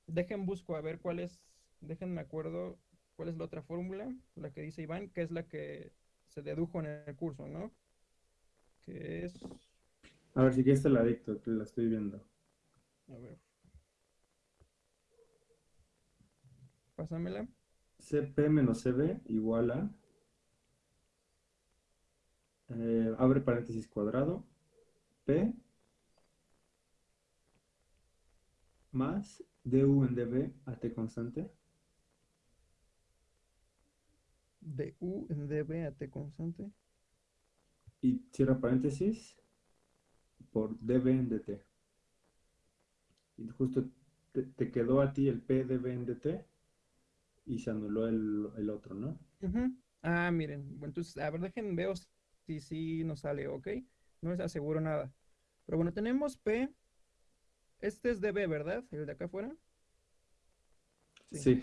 dejen busco a ver cuál es déjenme acuerdo cuál es la otra fórmula la que dice Iván que es la que se dedujo en el curso no que es A ver si quieres te la dicto, la estoy viendo. a ver. Pásamela CP menos CB igual a, eh, abre paréntesis cuadrado, P más DU en DB a T constante, de U en dB a T constante. Y cierra paréntesis por dB en dt. Y justo te, te quedó a ti el P dB en dt y se anuló el, el otro, ¿no? Ah, miren, bueno, entonces, a ver, dejen, veo si sí nos sale, ¿ok? No les aseguro nada. Pero bueno, tenemos P Este es dB, ¿verdad? El de acá afuera. Sí.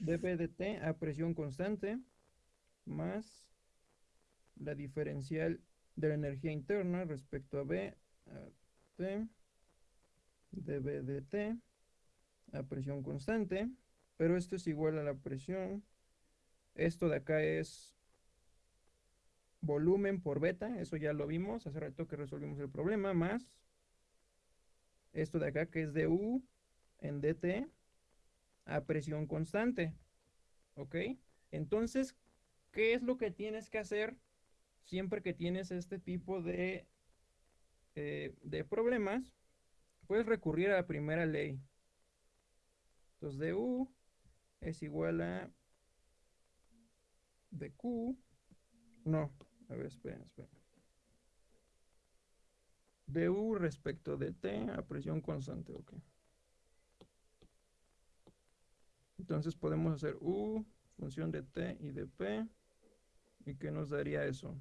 dB de T a presión constante más la diferencial de la energía interna respecto a B a T dB de T a presión constante, pero esto es igual a la presión. Esto de acá es volumen por beta, eso ya lo vimos hace rato que resolvimos el problema, más esto de acá que es du en dt a presión constante. ¿Ok? Entonces, ¿qué es lo que tienes que hacer siempre que tienes este tipo de, eh, de problemas? Puedes recurrir a la primera ley. Entonces, du es igual a dq. No, a ver, esperen, esperen. du respecto de t a presión constante, ok. Entonces podemos hacer u función de t y de p. ¿Y qué nos daría eso?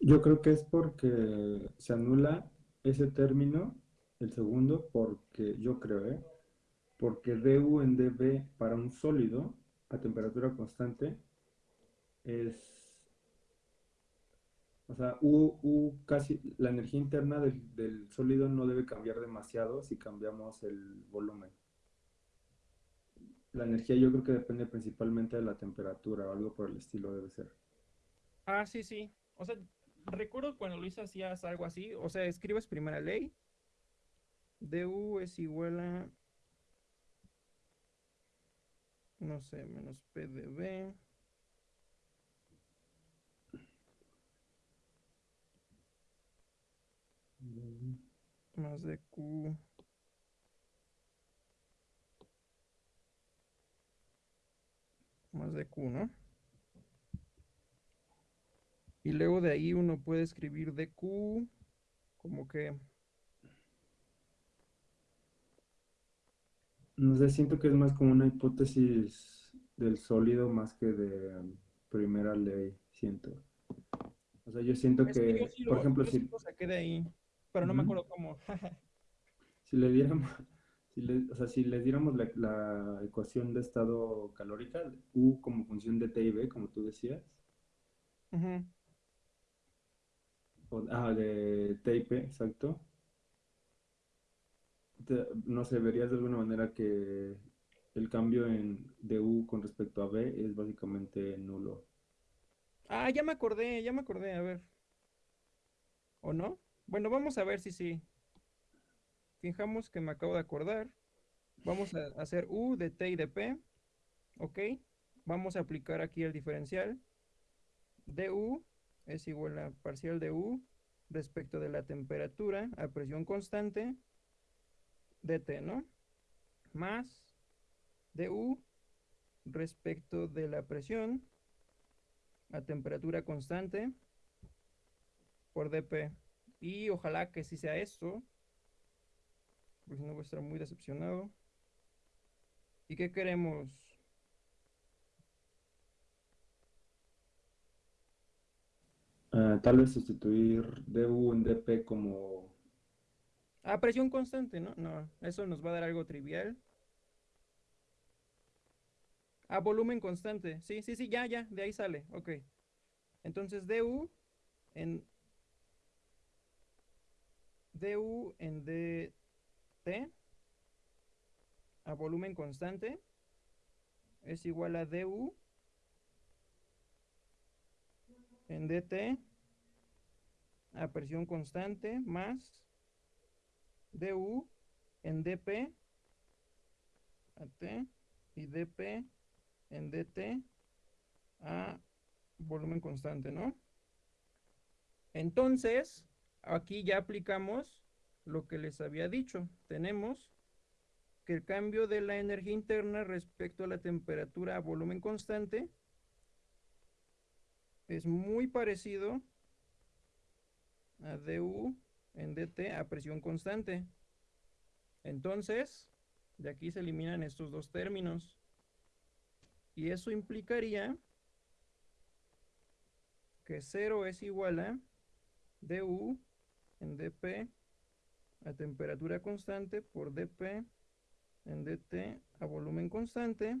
Yo creo que es porque se anula ese término, el segundo, porque yo creo, ¿eh? Porque du en dB para un sólido a temperatura constante es, o sea, U, casi, la energía interna del, del sólido no debe cambiar demasiado si cambiamos el volumen. La energía yo creo que depende principalmente de la temperatura o algo por el estilo debe ser. Ah, sí, sí. O sea, recuerdo cuando Luis hacías algo así. O sea, escribes primera ley. du es igual a... No sé, menos PdB. Más de Q. Más de Q, ¿no? Y luego de ahí uno puede escribir dq como que... No sé, siento que es más como una hipótesis del sólido más que de um, primera ley, siento. O sea, yo siento Es que, que yo sí por lo- ejemplo, yo sí si, lo saqué de ahí, pero no me acuerdo cómo. si le diéramos, si le- o sea, si les diéramos la, la ecuación de estado calórica, U como función de T y B, como tú decías, o, ah, de T y P, exacto, no sé, verías de alguna manera que el cambio en de U con respecto a B es básicamente nulo. Ah, ya me acordé, ya me acordé, a ver. ¿O no? Bueno, vamos a ver si sí. Fijamos que me acabo de acordar. Vamos a hacer U de T y de P. ¿Ok? Vamos a aplicar aquí el diferencial. du es igual a parcial de U respecto de la temperatura a presión constante dt, ¿no? Más du respecto de la presión a temperatura constante por dp. Y ojalá que sí sea esto, porque si no voy a estar muy decepcionado. ¿Y qué queremos? Ah, tal vez sustituir du en dp como Ah, presión constante, ¿no? No, eso nos va a dar algo trivial. Ah, volumen constante. Sí, sí, sí, ya, ya, de ahí sale. Ok. Entonces, du en du en dt a volumen constante es igual a du en dt a presión constante más du en dp a t y dp en dt a volumen constante, ¿no? Entonces, aquí ya aplicamos lo que les había dicho. Tenemos que el cambio de la energía interna respecto a la temperatura a volumen constante es muy parecido a du en dt a presión constante. Entonces, de aquí se eliminan estos dos términos. Y eso implicaría que 0 es igual a du en dp a temperatura constante por dp en dt a volumen constante,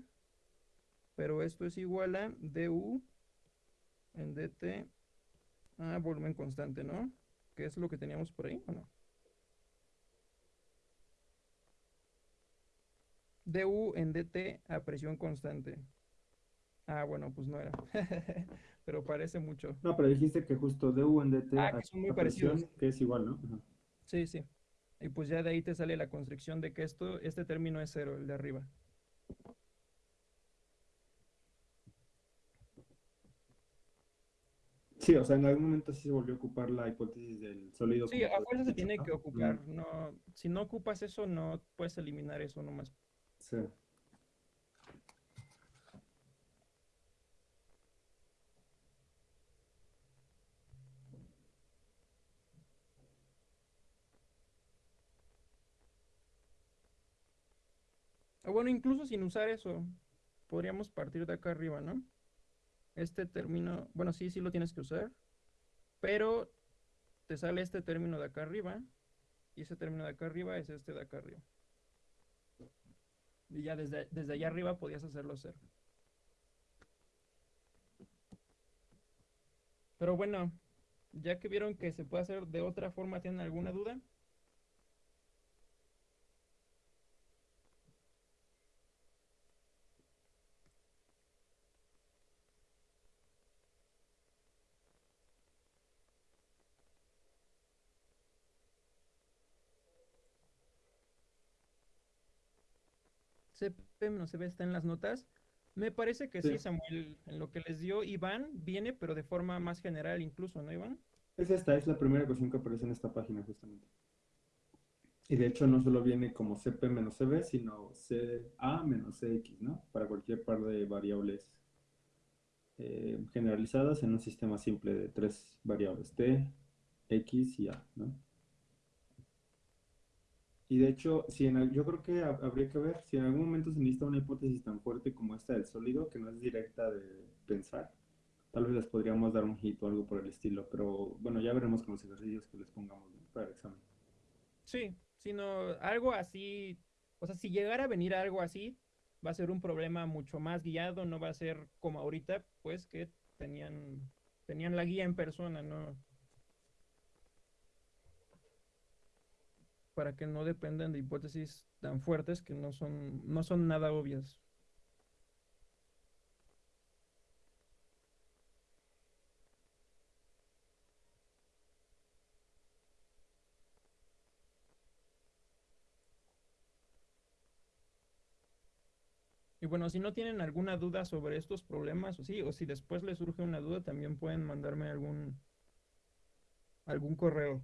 pero esto es igual a du en dt a volumen constante, ¿no? ¿Qué es lo que teníamos por ahí o no? du en dt a presión constante. Ah, bueno, pues no era. pero parece mucho. No, pero dijiste que justo du en dt Ah, a que son muy presión, parecidos. que es igual, ¿no? Ajá. Sí, sí. Y pues ya de ahí te sale la constricción de que esto, este término es cero, el de arriba. Sí, o sea, en algún momento sí se volvió a ocupar la hipótesis del sólido. Sí, a fuerza se tiene que ocupar. No, si no ocupas eso, no puedes eliminar eso nomás. Sí. O bueno, incluso sin usar eso, podríamos partir de acá arriba, ¿no? Este término, bueno, sí, sí lo tienes que usar, pero te sale este término de acá arriba, y ese término de acá arriba es este de acá arriba. Y ya desde, desde allá arriba podías hacerlo cero. Pero bueno, ya que vieron que se puede hacer de otra forma, ¿tienen alguna duda? CP menos CB está en las notas. Me parece que sí, Sí. Samuel, en lo que les dio Iván, viene, pero de forma más general incluso, ¿no, Iván? Es esta, es la primera ecuación que aparece en esta página justamente. Y de hecho no solo viene como CP menos CB, sino CA menos CX, ¿no? Para cualquier par de variables eh, generalizadas en un sistema simple de tres variables, T, X y A, ¿no? Y de hecho, si en, yo creo que hab- habría que ver si en algún momento se necesita una hipótesis tan fuerte como esta del sólido, que no es directa de pensar, tal vez les podríamos dar un hit o algo por el estilo, pero bueno, ya veremos con los ejercicios que les pongamos para el examen. Sí, sino algo así, o sea, si llegara a venir algo así, va a ser un problema mucho más guiado, no va a ser como ahorita, pues que tenían, tenían la guía en persona, ¿no? Para que no dependan de hipótesis tan fuertes que no son, no son nada obvias. Y bueno, si no tienen alguna duda sobre estos problemas, o sí, o si después les surge una duda, también pueden mandarme algún, algún correo.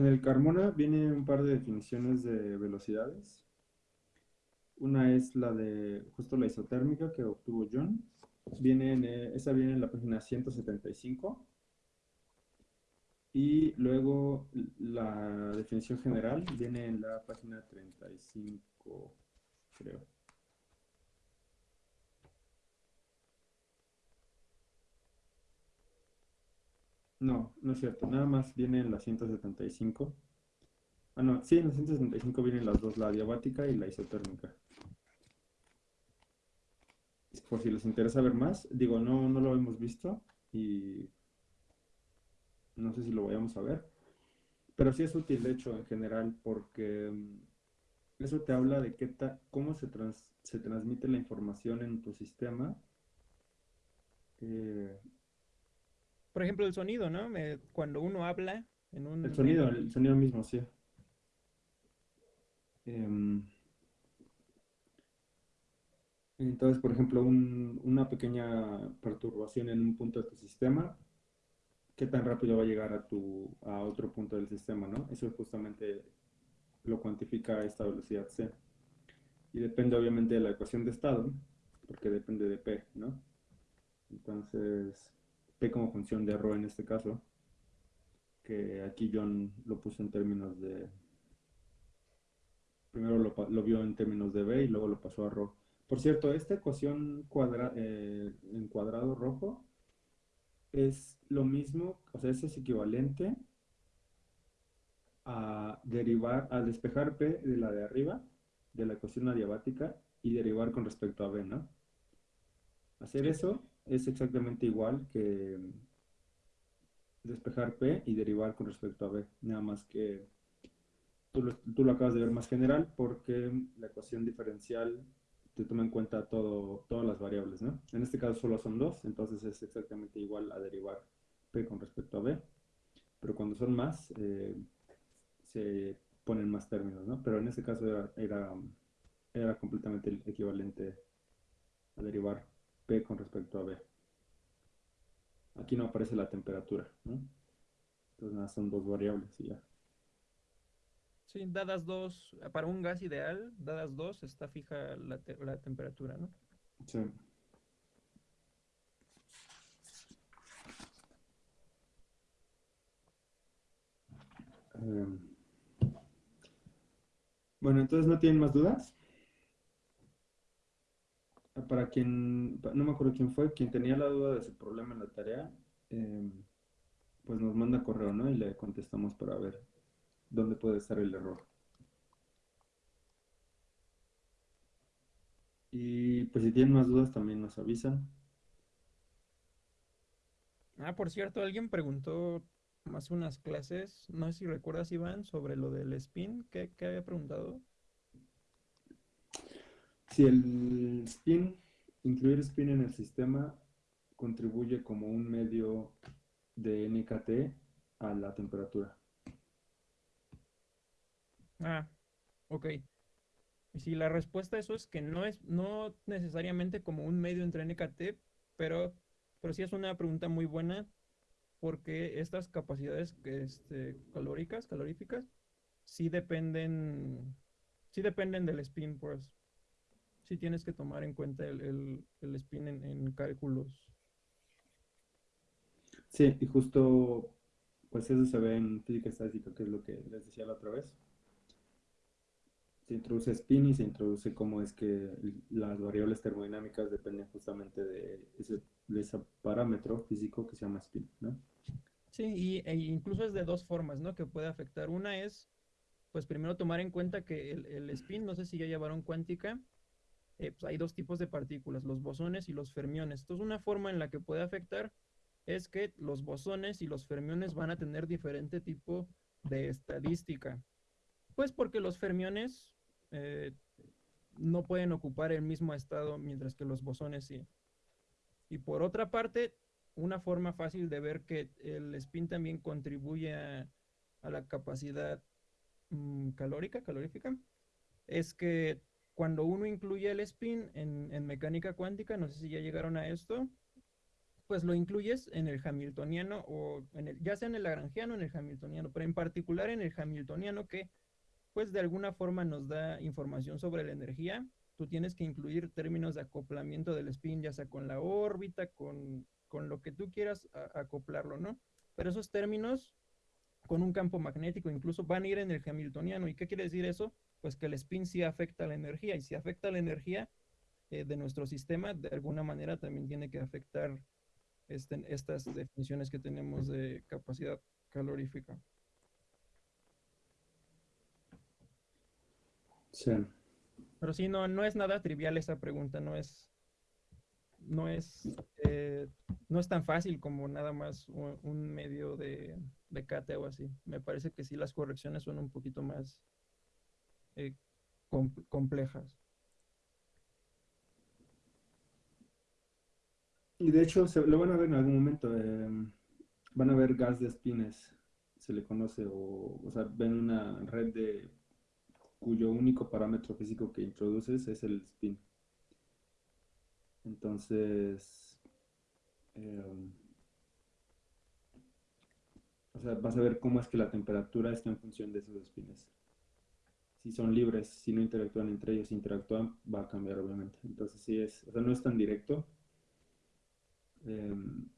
En el Carmona viene un par de definiciones de velocidades. Una es la de justo la isotérmica que obtuvo John. Viene en, eh, esa viene en la página 175. Y luego la definición general viene en la página 35, creo. No, no es cierto. Nada más viene en la 175. Ah, no, sí, en la 175 vienen las dos, la adiabática y la isotérmica. Por si les interesa ver más, digo, no, no lo hemos visto y no sé si lo vayamos a ver, pero sí es útil, de hecho, en general, porque mm, eso te habla de qué ta- cómo se, trans- se transmite la información en tu sistema. Eh, Por ejemplo, el sonido, ¿no? Me- cuando uno habla en un... El sonido, el sonido mismo, sí. Em, entonces, por ejemplo, un- una pequeña perturbación en un punto de tu sistema, ¿qué tan rápido va a llegar a tu, a otro punto del sistema, ¿no? Eso justamente lo cuantifica esta velocidad C. Y depende obviamente de la ecuación de estado, porque depende de P, ¿no? Entonces, P como función de ρ en este caso, que aquí John lo puso en términos de... Primero lo, lo vio en términos de B y luego lo pasó a ρ. Por cierto, esta ecuación cuadra, eh, en cuadrado rojo es lo mismo, o sea, es equivalente a derivar, a despejar P de la de arriba, de la ecuación adiabática, y derivar con respecto a B, ¿no? Hacer eso es exactamente igual que despejar P y derivar con respecto a B, nada más que tú lo, tú lo acabas de ver más general porque la ecuación diferencial te toma en cuenta todo, todas las variables, ¿no? En este caso solo son dos, entonces es exactamente igual a derivar P con respecto a B, pero cuando son más, eh, se ponen más términos, ¿no? Pero en este caso era, era, era completamente equivalente a derivar P con respecto a B. Aquí no aparece la temperatura, ¿no? Entonces nada, son dos variables y ya. Sí, dadas dos, para un gas ideal, dadas dos, está fija la, te- la temperatura, ¿no? Sí. Em, bueno, entonces no tienen más dudas. Para quien, no me acuerdo quién fue, quien tenía la duda de su problema en la tarea, em, pues nos manda correo, ¿no? Y le contestamos para ver dónde puede estar el error. Y pues si tienen más dudas también nos avisan. Ah, por cierto, alguien preguntó hace unas clases, no sé si recuerdas, Iván, sobre lo del spin. ¿Qué, qué había preguntado? Si el spin, incluir spin en el sistema contribuye como un medio de NKT a la temperatura. Ah, ok. Y si la respuesta a eso es que no es, no necesariamente como un medio entre NKT, pero, pero sí es una pregunta muy buena porque estas capacidades este, calóricas, caloríficas, sí dependen, sí dependen del spin, pues. Sí tienes que tomar en cuenta el, el- el spin en, en cálculos. Sí, y justo pues eso se ve en física estadística, que es lo que les decía la otra vez. Se introduce spin y se introduce cómo es que las variables termodinámicas dependen justamente de ese, de ese parámetro físico que se llama spin, ¿no? Sí, y, e incluso es de dos formas, ¿no? Que puede afectar. Una es, pues primero tomar en cuenta que el, el spin, no sé si ya llevaron cuántica, eh, pues hay dos tipos de partículas, los bosones y los fermiones. Entonces, una forma en la que puede afectar es que los bosones y los fermiones van a tener diferente tipo de estadística. Pues porque los fermiones eh, no pueden ocupar el mismo estado, mientras que los bosones sí. Y por otra parte, una forma fácil de ver que el spin también contribuye a, la capacidad mm, calórica, calorífica, es que cuando uno incluye el spin en, mecánica cuántica, no sé si ya llegaron a esto, pues lo incluyes en el hamiltoniano o en el, ya sea en el lagrangiano o en el hamiltoniano, pero en particular en el hamiltoniano que pues de alguna forma nos da información sobre la energía. Tú tienes que incluir términos de acoplamiento del spin, ya sea con la órbita, con, con lo que tú quieras acoplarlo, ¿no? Pero esos términos con un campo magnético incluso van a ir en el hamiltoniano. ¿Y qué quiere decir eso? Pues que el spin sí afecta la energía y si afecta la energía eh, de nuestro sistema, de alguna manera también tiene que afectar este, estas definiciones que tenemos de capacidad calorífica. Sí. Pero sí, no, no es nada trivial esa pregunta, no es, no es, eh, no es tan fácil como nada más un, un medio de, de cate o así. Me parece que sí las correcciones son un poquito más eh, com- complejas. Y de hecho, se, lo van a ver en algún momento. eh, van a ver gas de spines, se le conoce, o, o sea, ven una red de cuyo único parámetro físico que introduces es el spin. Entonces, eh, o sea, vas a ver cómo es que la temperatura está en función de esos spines. Si son libres, si no interactúan entre ellos, interactúan, va a cambiar obviamente. Entonces sí es, o sea, no es tan directo. Em,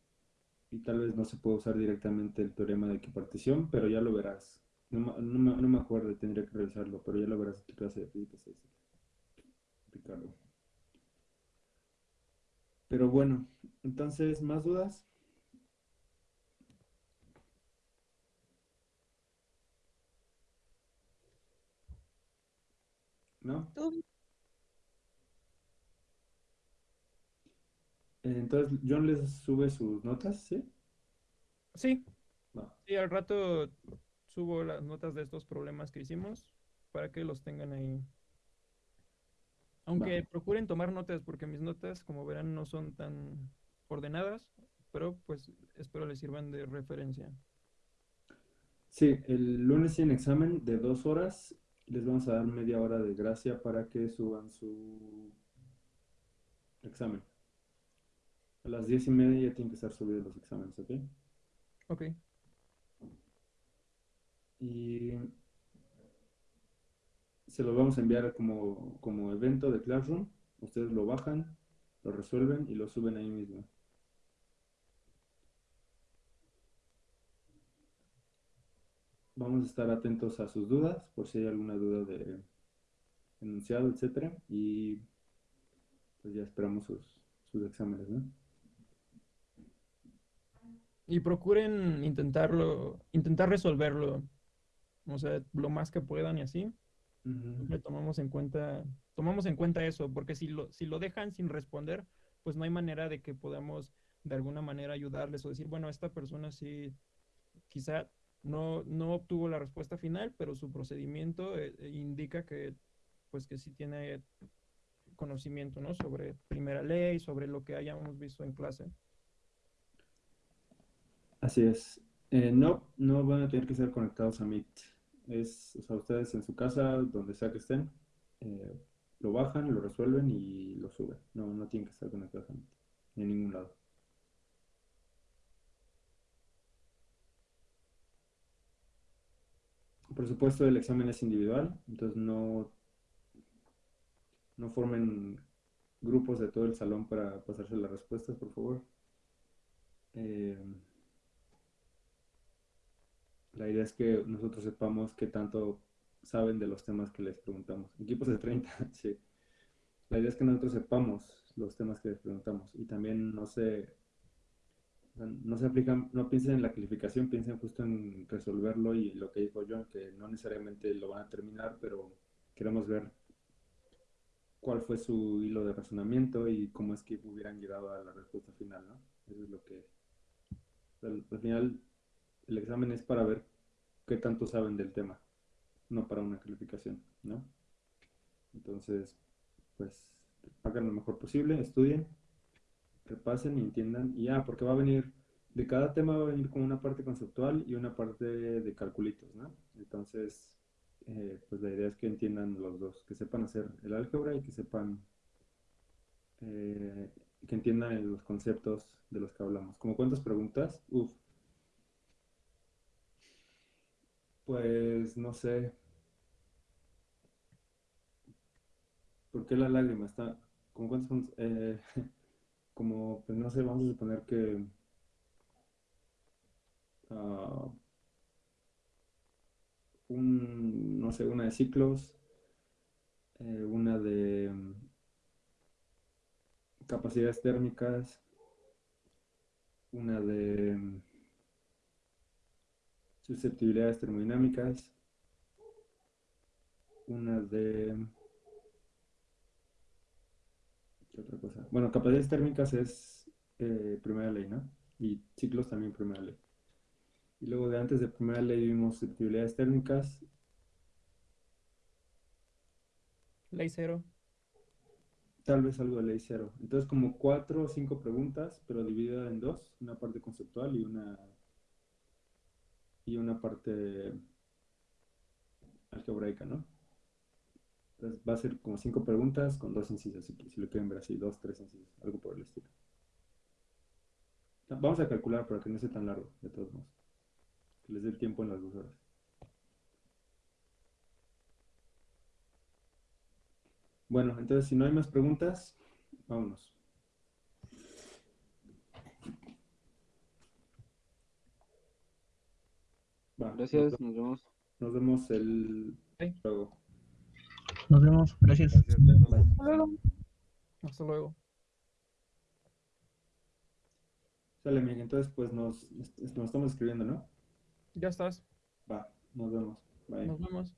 y tal vez no se puede usar directamente el teorema de equipartición, pero ya lo verás. No, no me- no me acuerdo, tendría que revisarlo, pero ya lo verás en tu clase de física 6, Ricardo. Pero bueno, entonces, ¿más dudas? ¿No? Tú, Entonces, John les sube sus notas, ¿sí? Sí, Va. sí, al rato subo las notas de estos problemas que hicimos para que los tengan ahí. Aunque procuren tomar notas, porque mis notas, como verán, no son tan ordenadas, pero pues espero les sirvan de referencia. Sí, el lunes tienen examen de dos horas. Les vamos a dar media hora de gracia para que suban su examen. A las diez y media ya tienen que estar subidos los exámenes, ¿ok? Ok, Y se los vamos a enviar como, como evento de Classroom. Ustedes lo bajan, lo resuelven y lo suben ahí mismo. Vamos a estar atentos a sus dudas, por si hay alguna duda de enunciado, etcétera. Y pues ya esperamos sus, sus exámenes, ¿no? y procuren intentarlo, intentar resolverlo, o sea, lo más que puedan y así. Ujú. Siempre tomamos en cuenta, tomamos en cuenta eso, porque si lo, si lo dejan sin responder, pues no hay manera de que podamos de alguna manera ayudarles o decir, bueno, esta persona sí, quizá no, no obtuvo la respuesta final, pero su procedimiento eh, eh, indica que, pues que sí tiene conocimiento, ¿no? Sobre primera ley, sobre lo que hayamos visto en clase. Así es. Eh, no, no van a tener que ser conectados a Meet. Es, o sea, ustedes en su casa, donde sea que estén, eh, lo bajan, lo resuelven y lo suben. No, no tienen que estar conectados a Meet, en ningún lado. Por supuesto, el examen es individual, entonces no, no formen grupos de todo el salón para pasarse las respuestas, por favor. Eh, la idea es que nosotros sepamos qué tanto saben de los temas que les preguntamos. Equipos de 30, sí. La idea es que nosotros sepamos los temas que les preguntamos y también no se, no se aplican, no piensen en la calificación, piensen justo en resolverlo y lo que dijo John, que no necesariamente lo van a terminar, pero queremos ver cuál fue su hilo de razonamiento y cómo es que hubieran llegado a la respuesta final, ¿no? Eso es lo que, al, al final, el examen es para ver qué tanto saben del tema, no para una calificación, ¿no? Entonces, pues, hagan lo mejor posible, estudien, repasen y entiendan, y ya, porque va a venir, de cada tema va a venir como una parte conceptual y una parte de calculitos, ¿no? Entonces, eh, pues la idea es que entiendan los dos, que sepan hacer el álgebra y que sepan, eh, que entiendan los conceptos de los que hablamos. ¿Como cuántas preguntas? Uf. Pues no sé. ¿Por qué la lágrima está? ¿Como cuántas? Eh, como, pues no sé, vamos a suponer que ah, un, no sé, una de ciclos, eh, una de mm, capacidades térmicas, una de mm, susceptibilidades termodinámicas, una de... ¿Qué otra cosa? Bueno, capacidades térmicas es eh, primera ley, ¿no? Y ciclos también primera ley. Y luego de antes de primera ley vimos susceptibilidades térmicas, Ley cero. tal vez algo de ley cero. Entonces como cuatro o cinco preguntas, pero dividida en dos, una parte conceptual y una y una parte algebraica, ¿no? Entonces va a ser como cinco preguntas con dos incisos, si, si lo quieren ver así, dos, tres incisos, algo por el estilo. Vamos a calcular para que no sea tan largo, de todos modos. Que les dé el tiempo en las dos horas. Bueno, entonces si no hay más preguntas, vámonos. Va, Gracias, Nos, nos vemos. nos vemos el Sí. luego. Nos vemos. Gracias. Hasta luego. Hasta luego. Sale, Miguel. Entonces, pues nos, nos estamos escribiendo, ¿no? Ya estás. Va, nos vemos. Bye. Nos vemos.